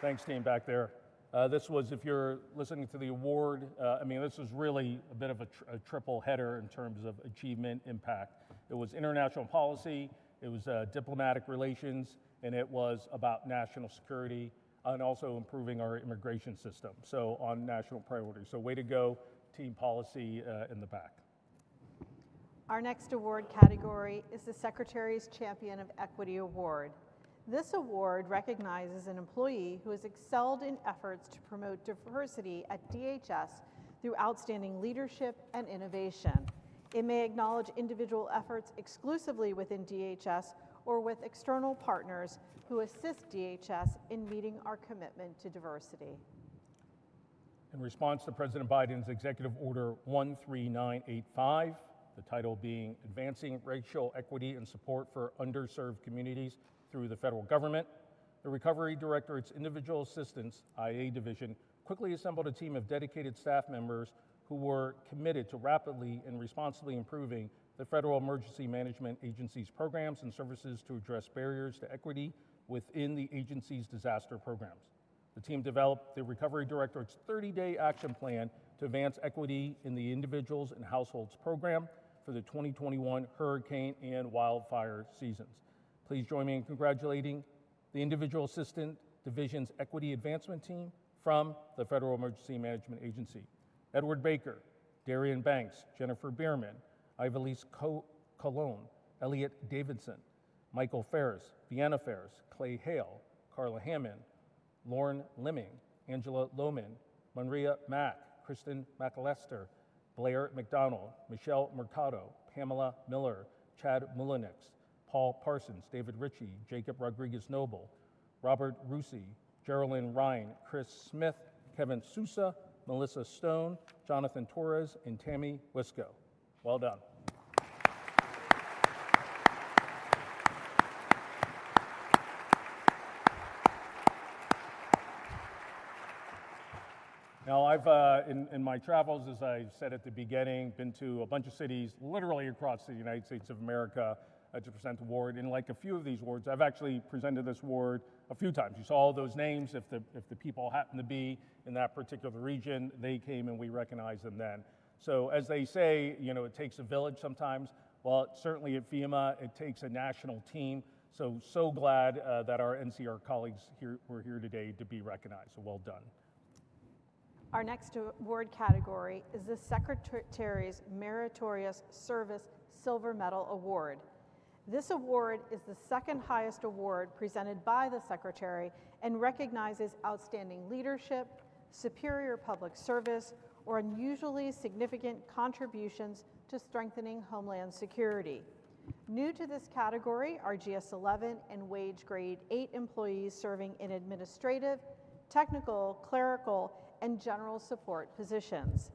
Thanks, team, back there. Uh, this was, if you're listening to the award, uh, I mean, this was really a bit of a, tr- a triple header in terms of achievement impact. It was international policy, it was uh, diplomatic relations, and it was about national security and also improving our immigration system. So, on national priorities. So, way to go, team policy uh, in the back. Our next award category is the Secretary's Champion of Equity Award. This award recognizes an employee who has excelled in efforts to promote diversity at DHS through outstanding leadership and innovation. It may acknowledge individual efforts exclusively within DHS or with external partners who assist DHS in meeting our commitment to diversity. In response to President Biden's Executive Order 13985, the title being Advancing Racial Equity and Support for Underserved Communities through the Federal Government, the Recovery Directorate's Individual Assistance IA Division quickly assembled a team of dedicated staff members who were committed to rapidly and responsibly improving the Federal Emergency Management Agency's programs and services to address barriers to equity within the agency's disaster programs. The team developed the Recovery Directorate's 30 day action plan to advance equity in the Individuals and Households program for the 2021 hurricane and wildfire seasons. Please join me in congratulating the Individual Assistant Division's Equity Advancement Team from the Federal Emergency Management Agency. Edward Baker, Darian Banks, Jennifer Bierman, Ivalise Colon, Elliot Davidson, Michael Ferris, Vienna Ferris, Clay Hale, Carla Hammond, Lauren Limming, Angela Lohman, Maria Mack, Kristen McAllister, Blair McDonald, Michelle Mercado, Pamela Miller, Chad Mullenix, Paul Parsons, David Ritchie, Jacob Rodriguez Noble, Robert Rusi, Geraldine Ryan, Chris Smith, Kevin Sousa, Melissa Stone, Jonathan Torres, and Tammy Wisco. Well done. Now, I've, uh, in, in my travels, as I said at the beginning, been to a bunch of cities literally across the United States of America to present the award. And like a few of these awards, I've actually presented this award a few times. You saw all those names. If the, if the people happen to be in that particular region, they came and we recognized them then. So as they say, you know, it takes a village sometimes. Well, certainly at FEMA, it takes a national team. So, so glad uh, that our NCR colleagues here, were here today to be recognized. So well done. Our next award category is the Secretary's Meritorious Service Silver Medal Award. This award is the second highest award presented by the Secretary and recognizes outstanding leadership, superior public service, or unusually significant contributions to strengthening Homeland Security. New to this category are GS 11 and wage grade 8 employees serving in administrative, technical, clerical, and general support positions.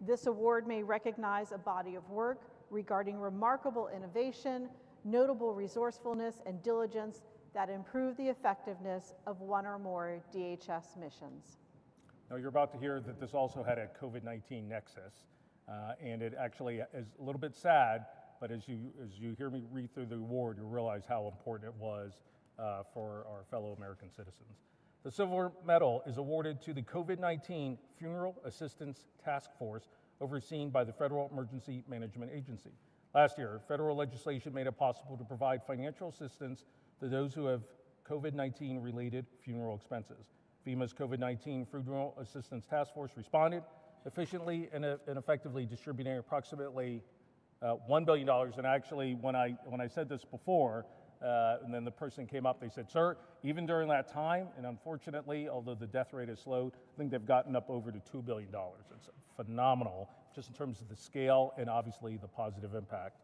This award may recognize a body of work regarding remarkable innovation, notable resourcefulness, and diligence that improve the effectiveness of one or more DHS missions. Now, you're about to hear that this also had a COVID 19 nexus, uh, and it actually is a little bit sad, but as you, as you hear me read through the award, you realize how important it was uh, for our fellow American citizens. The Silver Medal is awarded to the COVID 19 Funeral Assistance Task Force overseen by the Federal Emergency Management Agency. Last year, federal legislation made it possible to provide financial assistance to those who have COVID 19 related funeral expenses. FEMA's COVID 19 Funeral Assistance Task Force responded efficiently and, uh, and effectively, distributing approximately uh, $1 billion. And actually, when I, when I said this before, uh, and then the person came up, they said, Sir, even during that time, and unfortunately, although the death rate has slowed, I think they've gotten up over to $2 billion. It's phenomenal, just in terms of the scale and obviously the positive impact.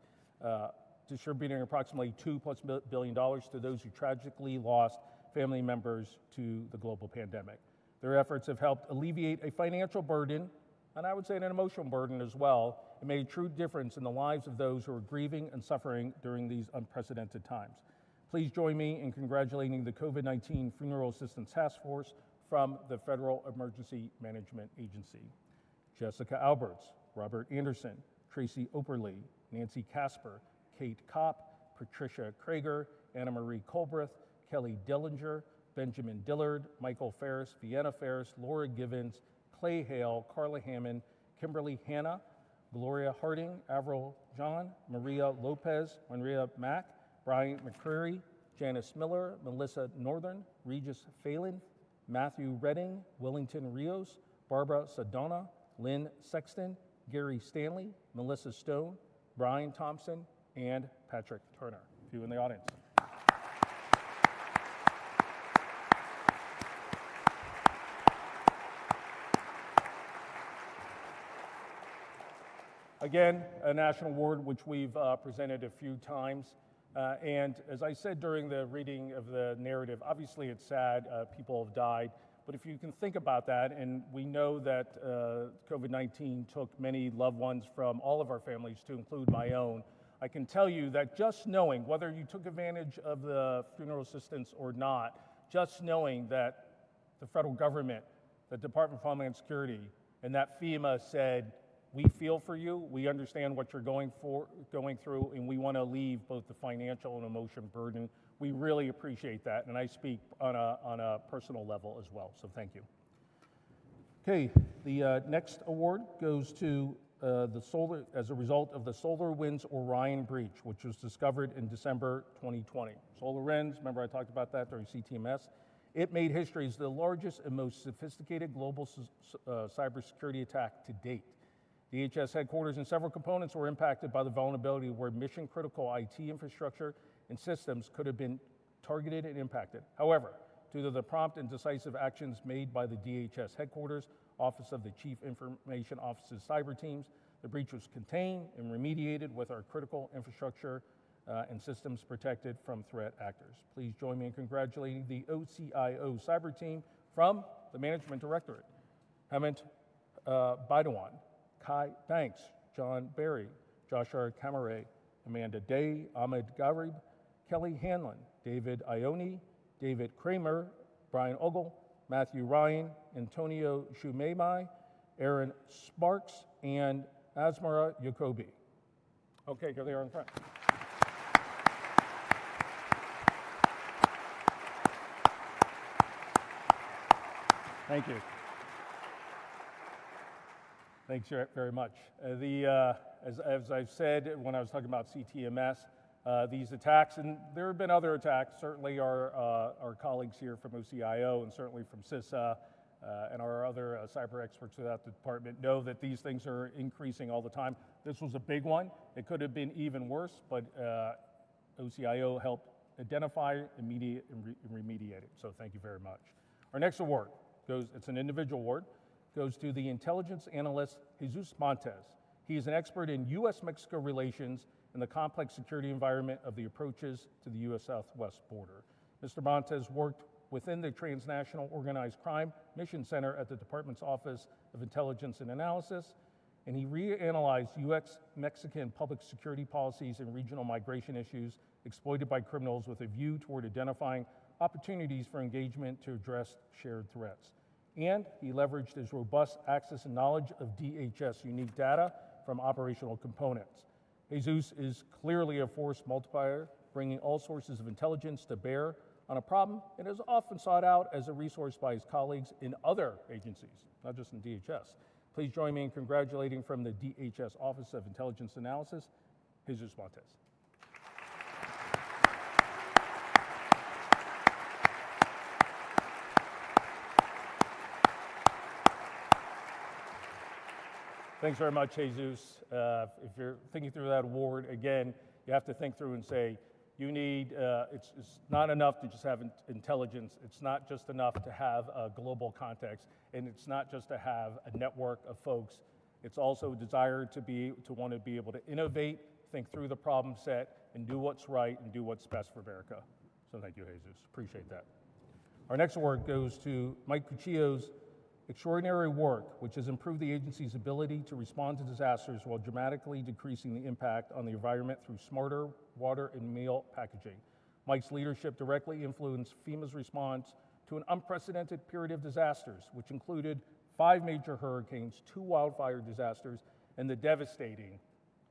Uh, distributing approximately two plus billion dollars to those who tragically lost family members to the global pandemic. Their efforts have helped alleviate a financial burden, and I would say an emotional burden as well, and made a true difference in the lives of those who are grieving and suffering during these unprecedented times. Please join me in congratulating the COVID 19 Funeral Assistance Task Force from the Federal Emergency Management Agency. Jessica Alberts, Robert Anderson, Tracy Operly, Nancy Casper, Kate Kopp, Patricia Krager, Anna Marie Colbreth, Kelly Dillinger, Benjamin Dillard, Michael Ferris, Vienna Ferris, Laura Givens, Clay Hale, Carla Hammond, Kimberly Hanna, Gloria Harding, Avril John, Maria Lopez, Maria Mack, Brian McCreary, Janice Miller, Melissa Northern, Regis Phelan, Matthew Redding, Wellington Rios, Barbara Sadonna, Lynn Sexton, Gary Stanley, Melissa Stone, Brian Thompson, and Patrick Turner. A few in the audience. Again, a national award which we've uh, presented a few times. Uh, and as I said during the reading of the narrative, obviously it's sad, uh, people have died. But if you can think about that, and we know that uh, COVID 19 took many loved ones from all of our families, to include my own, I can tell you that just knowing whether you took advantage of the funeral assistance or not, just knowing that the federal government, the Department of Homeland Security, and that FEMA said, we feel for you. We understand what you're going for, going through, and we want to leave both the financial and emotion burden. We really appreciate that, and I speak on a, on a personal level as well. So thank you. Okay, the uh, next award goes to uh, the solar as a result of the SolarWinds Orion breach, which was discovered in December 2020. SolarWinds, remember I talked about that during CTMS. It made history as the largest and most sophisticated global uh, cybersecurity attack to date. DHS headquarters and several components were impacted by the vulnerability where mission critical IT infrastructure and systems could have been targeted and impacted. However, due to the prompt and decisive actions made by the DHS headquarters, Office of the Chief Information Officer's cyber teams, the breach was contained and remediated with our critical infrastructure uh, and systems protected from threat actors. Please join me in congratulating the OCIO cyber team from the Management Directorate. Hemant uh, Baidawan, Kai Banks, John Barry, Joshua Kamare, Amanda Day, Ahmed Garib, Kelly Hanlon, David Ione, David Kramer, Brian Ogle, Matthew Ryan, Antonio Shumemai, Aaron Sparks, and Asmara Jacoby. Okay, here they are in front. Thank you. Thanks very much. Uh, the, uh, as, as, I've said when I was talking about CTMS, uh, these attacks, and there have been other attacks, certainly our, uh, our colleagues here from OCIO and certainly from CISA uh, and our other uh, cyber experts throughout the department know that these things are increasing all the time. This was a big one. It could have been even worse, but OCIO helped identify, immediate, and, re- and remediate it. So thank you very much. Our next award goes, it's an individual award goes to the intelligence analyst Jesus Montes. He is an expert in U.S. Mexico relations and the complex security environment of the approaches to the U.S. southwest border. Mr. Montes worked within the Transnational Organized Crime Mission Center at the Department's Office of Intelligence and Analysis, and he reanalyzed U.S. Mexican public security policies and regional migration issues exploited by criminals with a view toward identifying opportunities for engagement to address shared threats and he leveraged his robust access and knowledge of DHS unique data from operational components. Jesus is clearly a force multiplier, bringing all sources of intelligence to bear on a problem and is often sought out as a resource by his colleagues in other agencies, not just in DHS. Please join me in congratulating from the DHS Office of Intelligence Analysis, Jesus Montes. Thanks very much, Jesus. Uh, if you're thinking through that award, again, you have to think through and say, you need, uh, it's, it's, not enough to just have in- intelligence. It's not just enough to have a global context, and it's not just to have a network of folks. It's also a desire to be, to want to be able to innovate, think through the problem set, and do what's right and do what's best for America. So thank you, Jesus. Appreciate that. Our next award goes to Mike Cucillo's extraordinary work, which has improved the agency's ability to respond to disasters while dramatically decreasing the impact on the environment through smarter water and meal packaging. Mike's leadership directly influenced FEMA's response to an unprecedented period of disasters, which included five major hurricanes, two wildfire disasters, and the devastating,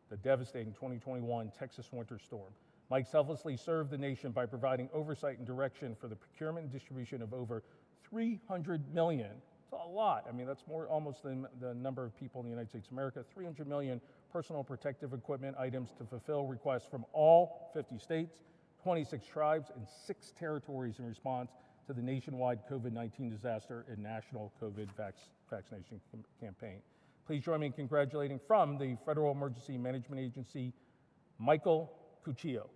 the devastating 2021 Texas winter storm. Mike selflessly served the nation by providing oversight and direction for the procurement and distribution of over 300 million. It's a lot. I mean, that's more almost than the number of people in the United States of America. 300 million personal protective equipment items to fulfill requests from all 50 states, 26 tribes, and six territories in response to the nationwide COVID 19 disaster and national COVID vac- vaccination cam- campaign. Please join me in congratulating from the Federal Emergency Management Agency, Michael Cuccio.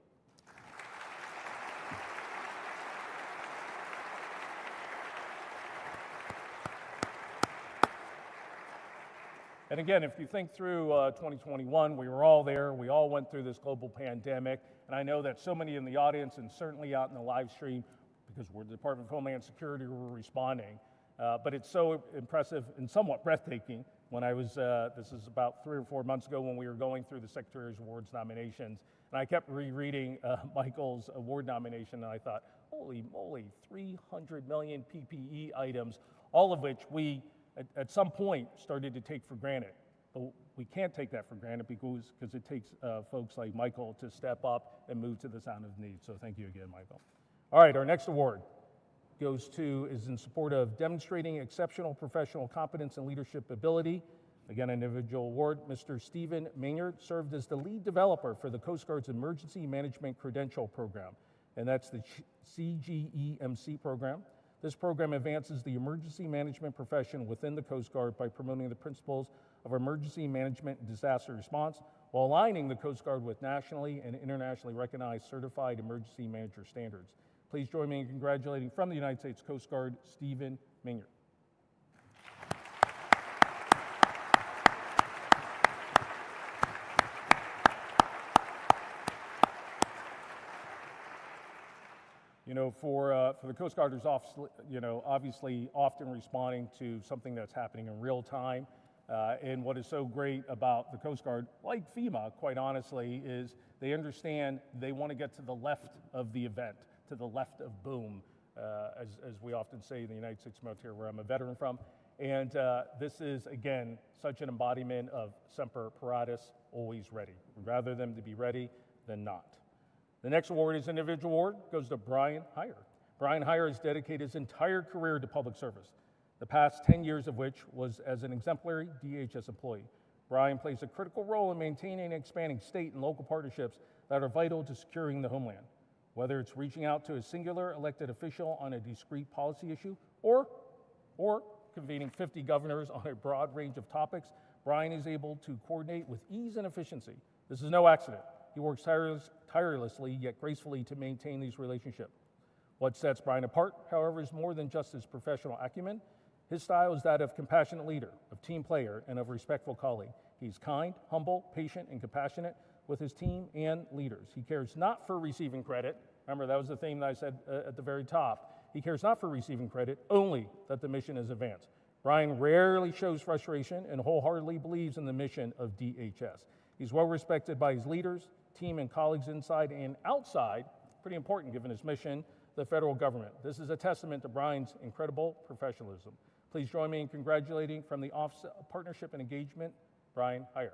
And again, if you think through uh, 2021, we were all there. We all went through this global pandemic. And I know that so many in the audience and certainly out in the live stream, because we're the Department of Homeland Security, we're responding. Uh, but it's so impressive and somewhat breathtaking when I was, uh, this is about three or four months ago when we were going through the Secretary's Awards nominations. And I kept rereading uh, Michael's award nomination, and I thought, holy moly, 300 million PPE items, all of which we at, at some point started to take for granted. But we can't take that for granted because, because it takes uh, folks like Michael to step up and move to the sound of need. So thank you again, Michael. All right, our next award goes to, is in support of demonstrating exceptional professional competence and leadership ability. Again, an individual award. Mr. Stephen Maynard served as the lead developer for the Coast Guard's Emergency Management Credential Program, and that's the CGEMC program. This program advances the emergency management profession within the Coast Guard by promoting the principles of emergency management and disaster response while aligning the Coast Guard with nationally and internationally recognized certified emergency manager standards. Please join me in congratulating from the United States Coast Guard, Stephen Minyard. You know, for, uh, for the Coast Guarders, obviously, you know, obviously often responding to something that's happening in real time. Uh, and what is so great about the Coast Guard, like FEMA, quite honestly, is they understand they want to get to the left of the event, to the left of boom, uh, as, as we often say in the United States military, where I'm a veteran from. And uh, this is, again, such an embodiment of Semper Paratus, always ready. We'd rather them to be ready than not. The next award is an individual award, goes to Brian Heyer. Brian Heyer has dedicated his entire career to public service, the past 10 years of which was as an exemplary DHS employee. Brian plays a critical role in maintaining and expanding state and local partnerships that are vital to securing the homeland. Whether it's reaching out to a singular elected official on a discrete policy issue or, or convening 50 governors on a broad range of topics, Brian is able to coordinate with ease and efficiency. This is no accident. He works tireless, tirelessly yet gracefully to maintain these relationships. What sets Brian apart, however, is more than just his professional acumen. His style is that of compassionate leader, of team player, and of respectful colleague. He's kind, humble, patient, and compassionate with his team and leaders. He cares not for receiving credit. Remember, that was the theme that I said uh, at the very top. He cares not for receiving credit, only that the mission is advanced. Brian rarely shows frustration and wholeheartedly believes in the mission of DHS. He's well respected by his leaders, team, and colleagues inside and outside, pretty important given his mission, the federal government. This is a testament to Brian's incredible professionalism. Please join me in congratulating from the Office of Partnership and Engagement, Brian Heyer.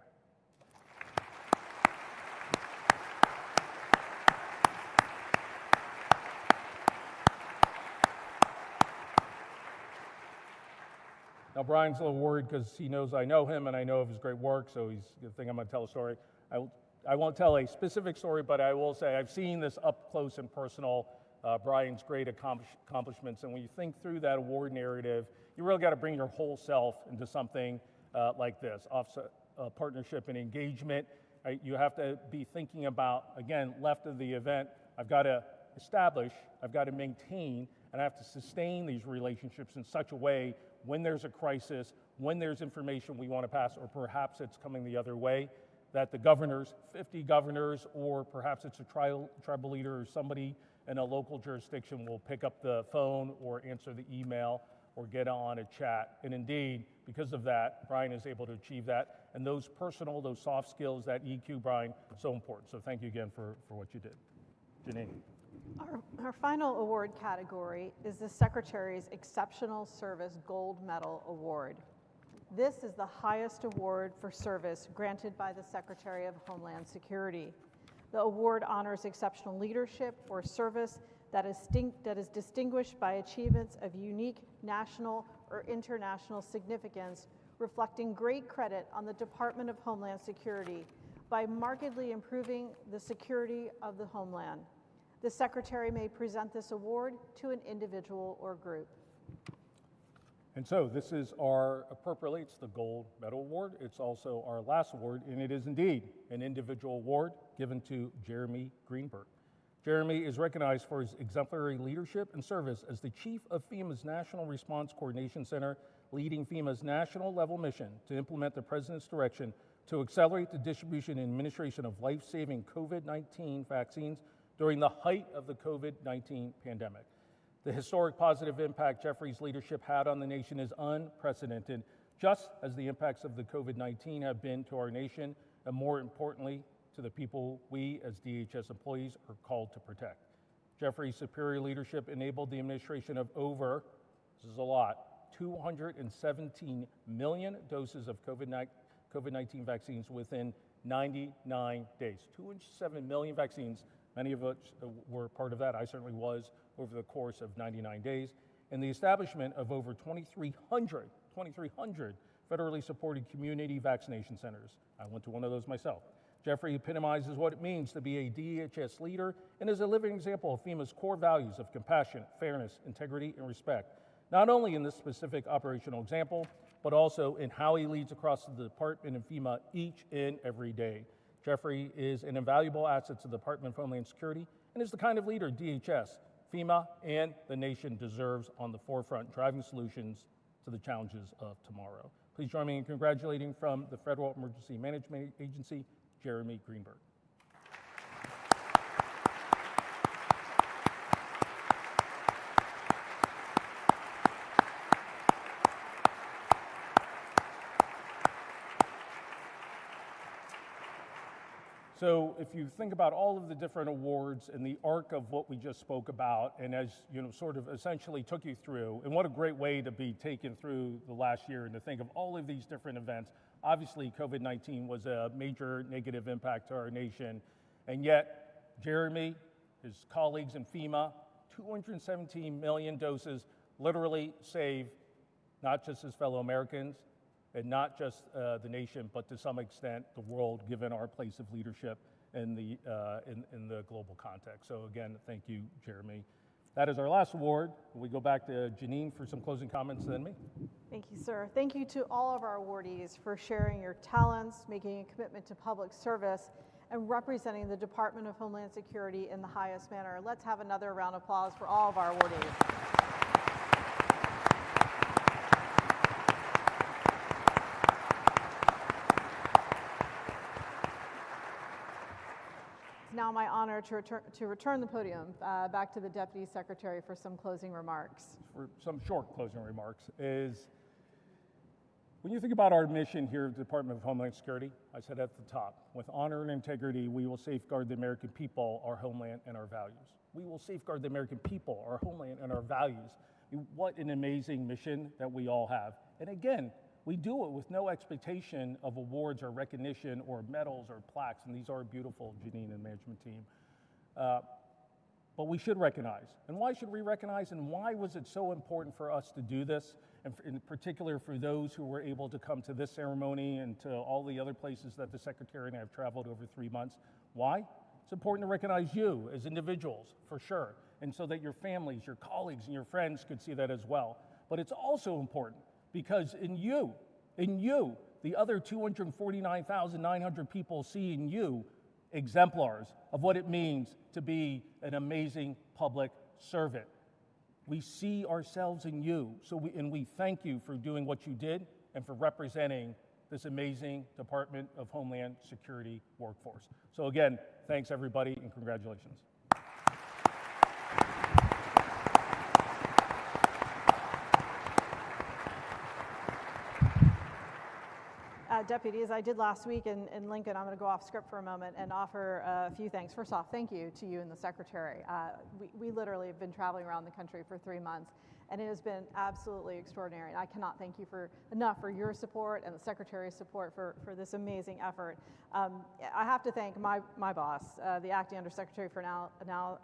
Now, Brian's a little worried because he knows I know him and I know of his great work, so he's going to think I'm going to tell a story. I, I won't tell a specific story, but I will say I've seen this up close and personal, uh, Brian's great accomplish- accomplishments. And when you think through that award narrative, you really got to bring your whole self into something uh, like this offset, uh, partnership and engagement. Right? You have to be thinking about, again, left of the event, I've got to establish, I've got to maintain, and I have to sustain these relationships in such a way when there's a crisis, when there's information we want to pass, or perhaps it's coming the other way, that the governors, 50 governors, or perhaps it's a tri- tribal leader or somebody in a local jurisdiction will pick up the phone or answer the email or get on a chat. And indeed, because of that, Brian is able to achieve that. And those personal, those soft skills, that EQ, Brian, so important. So thank you again for, for what you did. Janine. Our, our final award category is the Secretary's Exceptional Service Gold Medal Award. This is the highest award for service granted by the Secretary of Homeland Security. The award honors exceptional leadership or service that is, that is distinguished by achievements of unique national or international significance, reflecting great credit on the Department of Homeland Security by markedly improving the security of the homeland. The Secretary may present this award to an individual or group. And so this is our, appropriately, it's the Gold Medal Award. It's also our last award, and it is indeed an individual award given to Jeremy Greenberg. Jeremy is recognized for his exemplary leadership and service as the chief of FEMA's National Response Coordination Center, leading FEMA's national level mission to implement the President's direction to accelerate the distribution and administration of life saving COVID 19 vaccines during the height of the COVID 19 pandemic. The historic positive impact Jeffrey's leadership had on the nation is unprecedented, just as the impacts of the COVID 19 have been to our nation, and more importantly, to the people we as DHS employees are called to protect. Jeffrey's superior leadership enabled the administration of over, this is a lot, 217 million doses of COVID 19 vaccines within 99 days. 207 million vaccines, many of which were part of that. I certainly was over the course of 99 days. And the establishment of over 2,300, 2,300 federally supported community vaccination centers. I went to one of those myself. Jeffrey epitomizes what it means to be a DHS leader and is a living example of FEMA's core values of compassion, fairness, integrity, and respect, not only in this specific operational example, but also in how he leads across the department and FEMA each and every day. Jeffrey is an invaluable asset to the Department of Homeland Security and is the kind of leader DHS, FEMA, and the nation deserves on the forefront, driving solutions to the challenges of tomorrow. Please join me in congratulating from the Federal Emergency Management Agency, Jeremy Greenberg. So if you think about all of the different awards and the arc of what we just spoke about, and as you know, sort of essentially took you through, and what a great way to be taken through the last year and to think of all of these different events. Obviously, COVID-19 was a major negative impact to our nation, and yet Jeremy, his colleagues in FEMA, 217 million doses literally saved not just his fellow Americans, and not just uh, the nation, but to some extent the world, given our place of leadership in the, uh, in, in the global context. So, again, thank you, Jeremy. That is our last award. We go back to Janine for some closing comments, then me. Thank you, sir. Thank you to all of our awardees for sharing your talents, making a commitment to public service, and representing the Department of Homeland Security in the highest manner. Let's have another round of applause for all of our awardees. Now my honor to return, to return the podium uh, back to the Deputy Secretary for some closing remarks. For some short closing remarks is when you think about our mission here at the Department of Homeland Security, I said at the top, with honor and integrity, we will safeguard the American people, our homeland, and our values. We will safeguard the American people, our homeland, and our values. What an amazing mission that we all have. And again, we do it with no expectation of awards or recognition or medals or plaques, and these are beautiful, Janine and management team. Uh, but we should recognize. And why should we recognize? And why was it so important for us to do this? And in particular, for those who were able to come to this ceremony and to all the other places that the Secretary and I have traveled over three months. Why? It's important to recognize you as individuals, for sure, and so that your families, your colleagues, and your friends could see that as well. But it's also important because in you, in you, the other 249,900 people see in you exemplars of what it means to be an amazing public servant. We see ourselves in you, so we, and we thank you for doing what you did and for representing this amazing Department of Homeland Security workforce. So, again, thanks everybody and congratulations. Deputies, I did last week in, in Lincoln. I'm going to go off script for a moment and offer a few things. First off, thank you to you and the secretary. Uh, we, we literally have been traveling around the country for three months, and it has been absolutely extraordinary. I cannot thank you for enough for your support and the secretary's support for, for this amazing effort. Um, I have to thank my, my boss, uh, the acting undersecretary for now, now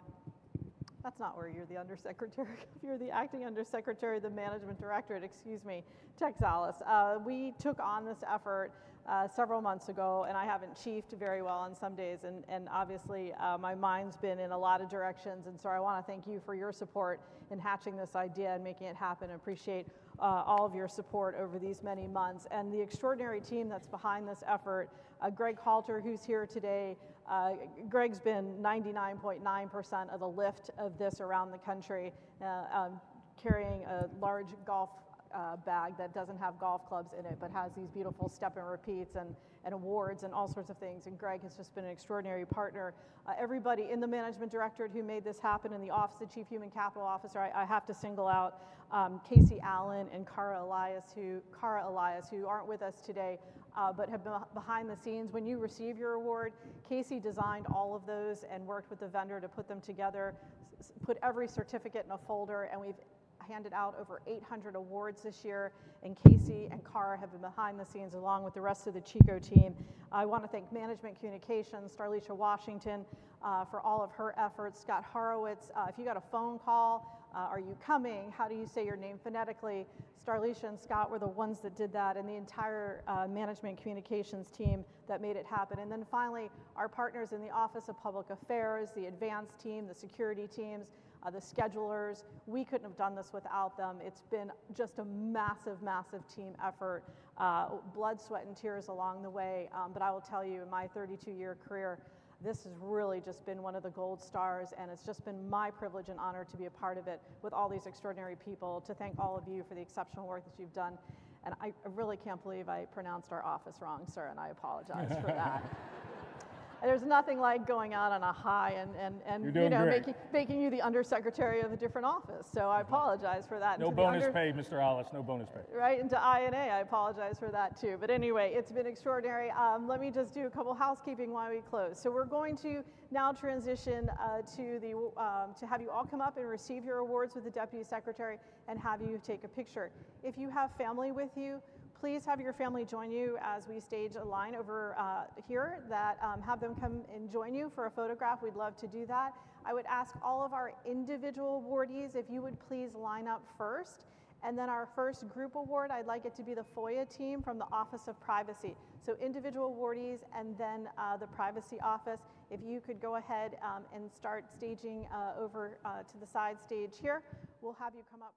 that's not where you're the undersecretary. if you're the acting undersecretary, the management directorate, excuse me, Tex Alles. Uh, we took on this effort uh, several months ago, and I haven't chiefed very well on some days, and, and obviously uh, my mind's been in a lot of directions, and so I want to thank you for your support in hatching this idea and making it happen. I appreciate uh, all of your support over these many months, and the extraordinary team that's behind this effort. Uh, Greg Halter, who's here today, uh, Greg's been 99.9% of the lift of this around the country, uh, um, carrying a large golf uh, bag that doesn't have golf clubs in it, but has these beautiful step and repeats and, and awards and all sorts of things. And Greg has just been an extraordinary partner. Uh, everybody in the management directorate who made this happen, in the office of chief human capital officer, I, I have to single out um, Casey Allen and Cara Elias, who Cara Elias, who aren't with us today, uh, but have been behind the scenes. When you receive your award, Casey designed all of those and worked with the vendor to put them together, put every certificate in a folder, and we've handed out over 800 awards this year, and Casey and Cara have been behind the scenes along with the rest of the CHCO team. I want to thank Management Communications, Starlisha Washington, uh, for all of her efforts. Scott Horowitz, uh, if you got a phone call, uh, are you coming? How do you say your name phonetically? Starlisha and Scott were the ones that did that, and the entire uh, management communications team that made it happen. And then finally, our partners in the Office of Public Affairs, the advanced team, the security teams, uh, the schedulers. We couldn't have done this without them. It's been just a massive, massive team effort, uh, blood, sweat, and tears along the way. Um, but I will tell you, in my 32 year career, this has really just been one of the gold stars, and it's just been my privilege and honor to be a part of it with all these extraordinary people. To thank all of you for the exceptional work that you've done. And I really can't believe I pronounced our office wrong, sir, and I apologize for that. There's nothing like going out on a high and, and, and you know, great. making, making you the undersecretary of a different office. So I apologize for that. No bonus under- pay, Mr. Alles, no bonus pay. right into INA. I apologize for that too. But anyway, it's been extraordinary. Um, let me just do a couple housekeeping while we close. So we're going to now transition uh, to the um, to have you all come up and receive your awards with the deputy secretary and have you take a picture. If you have family with you. Please have your family join you as we stage a line over uh, here that um, have them come and join you for a photograph. We'd love to do that. I would ask all of our individual awardees if you would please line up first. And then our first group award, I'd like it to be the FOIA team from the Office of Privacy. So individual awardees and then uh, the privacy office. If you could go ahead um, and start staging uh, over uh, to the side stage here, we'll have you come up.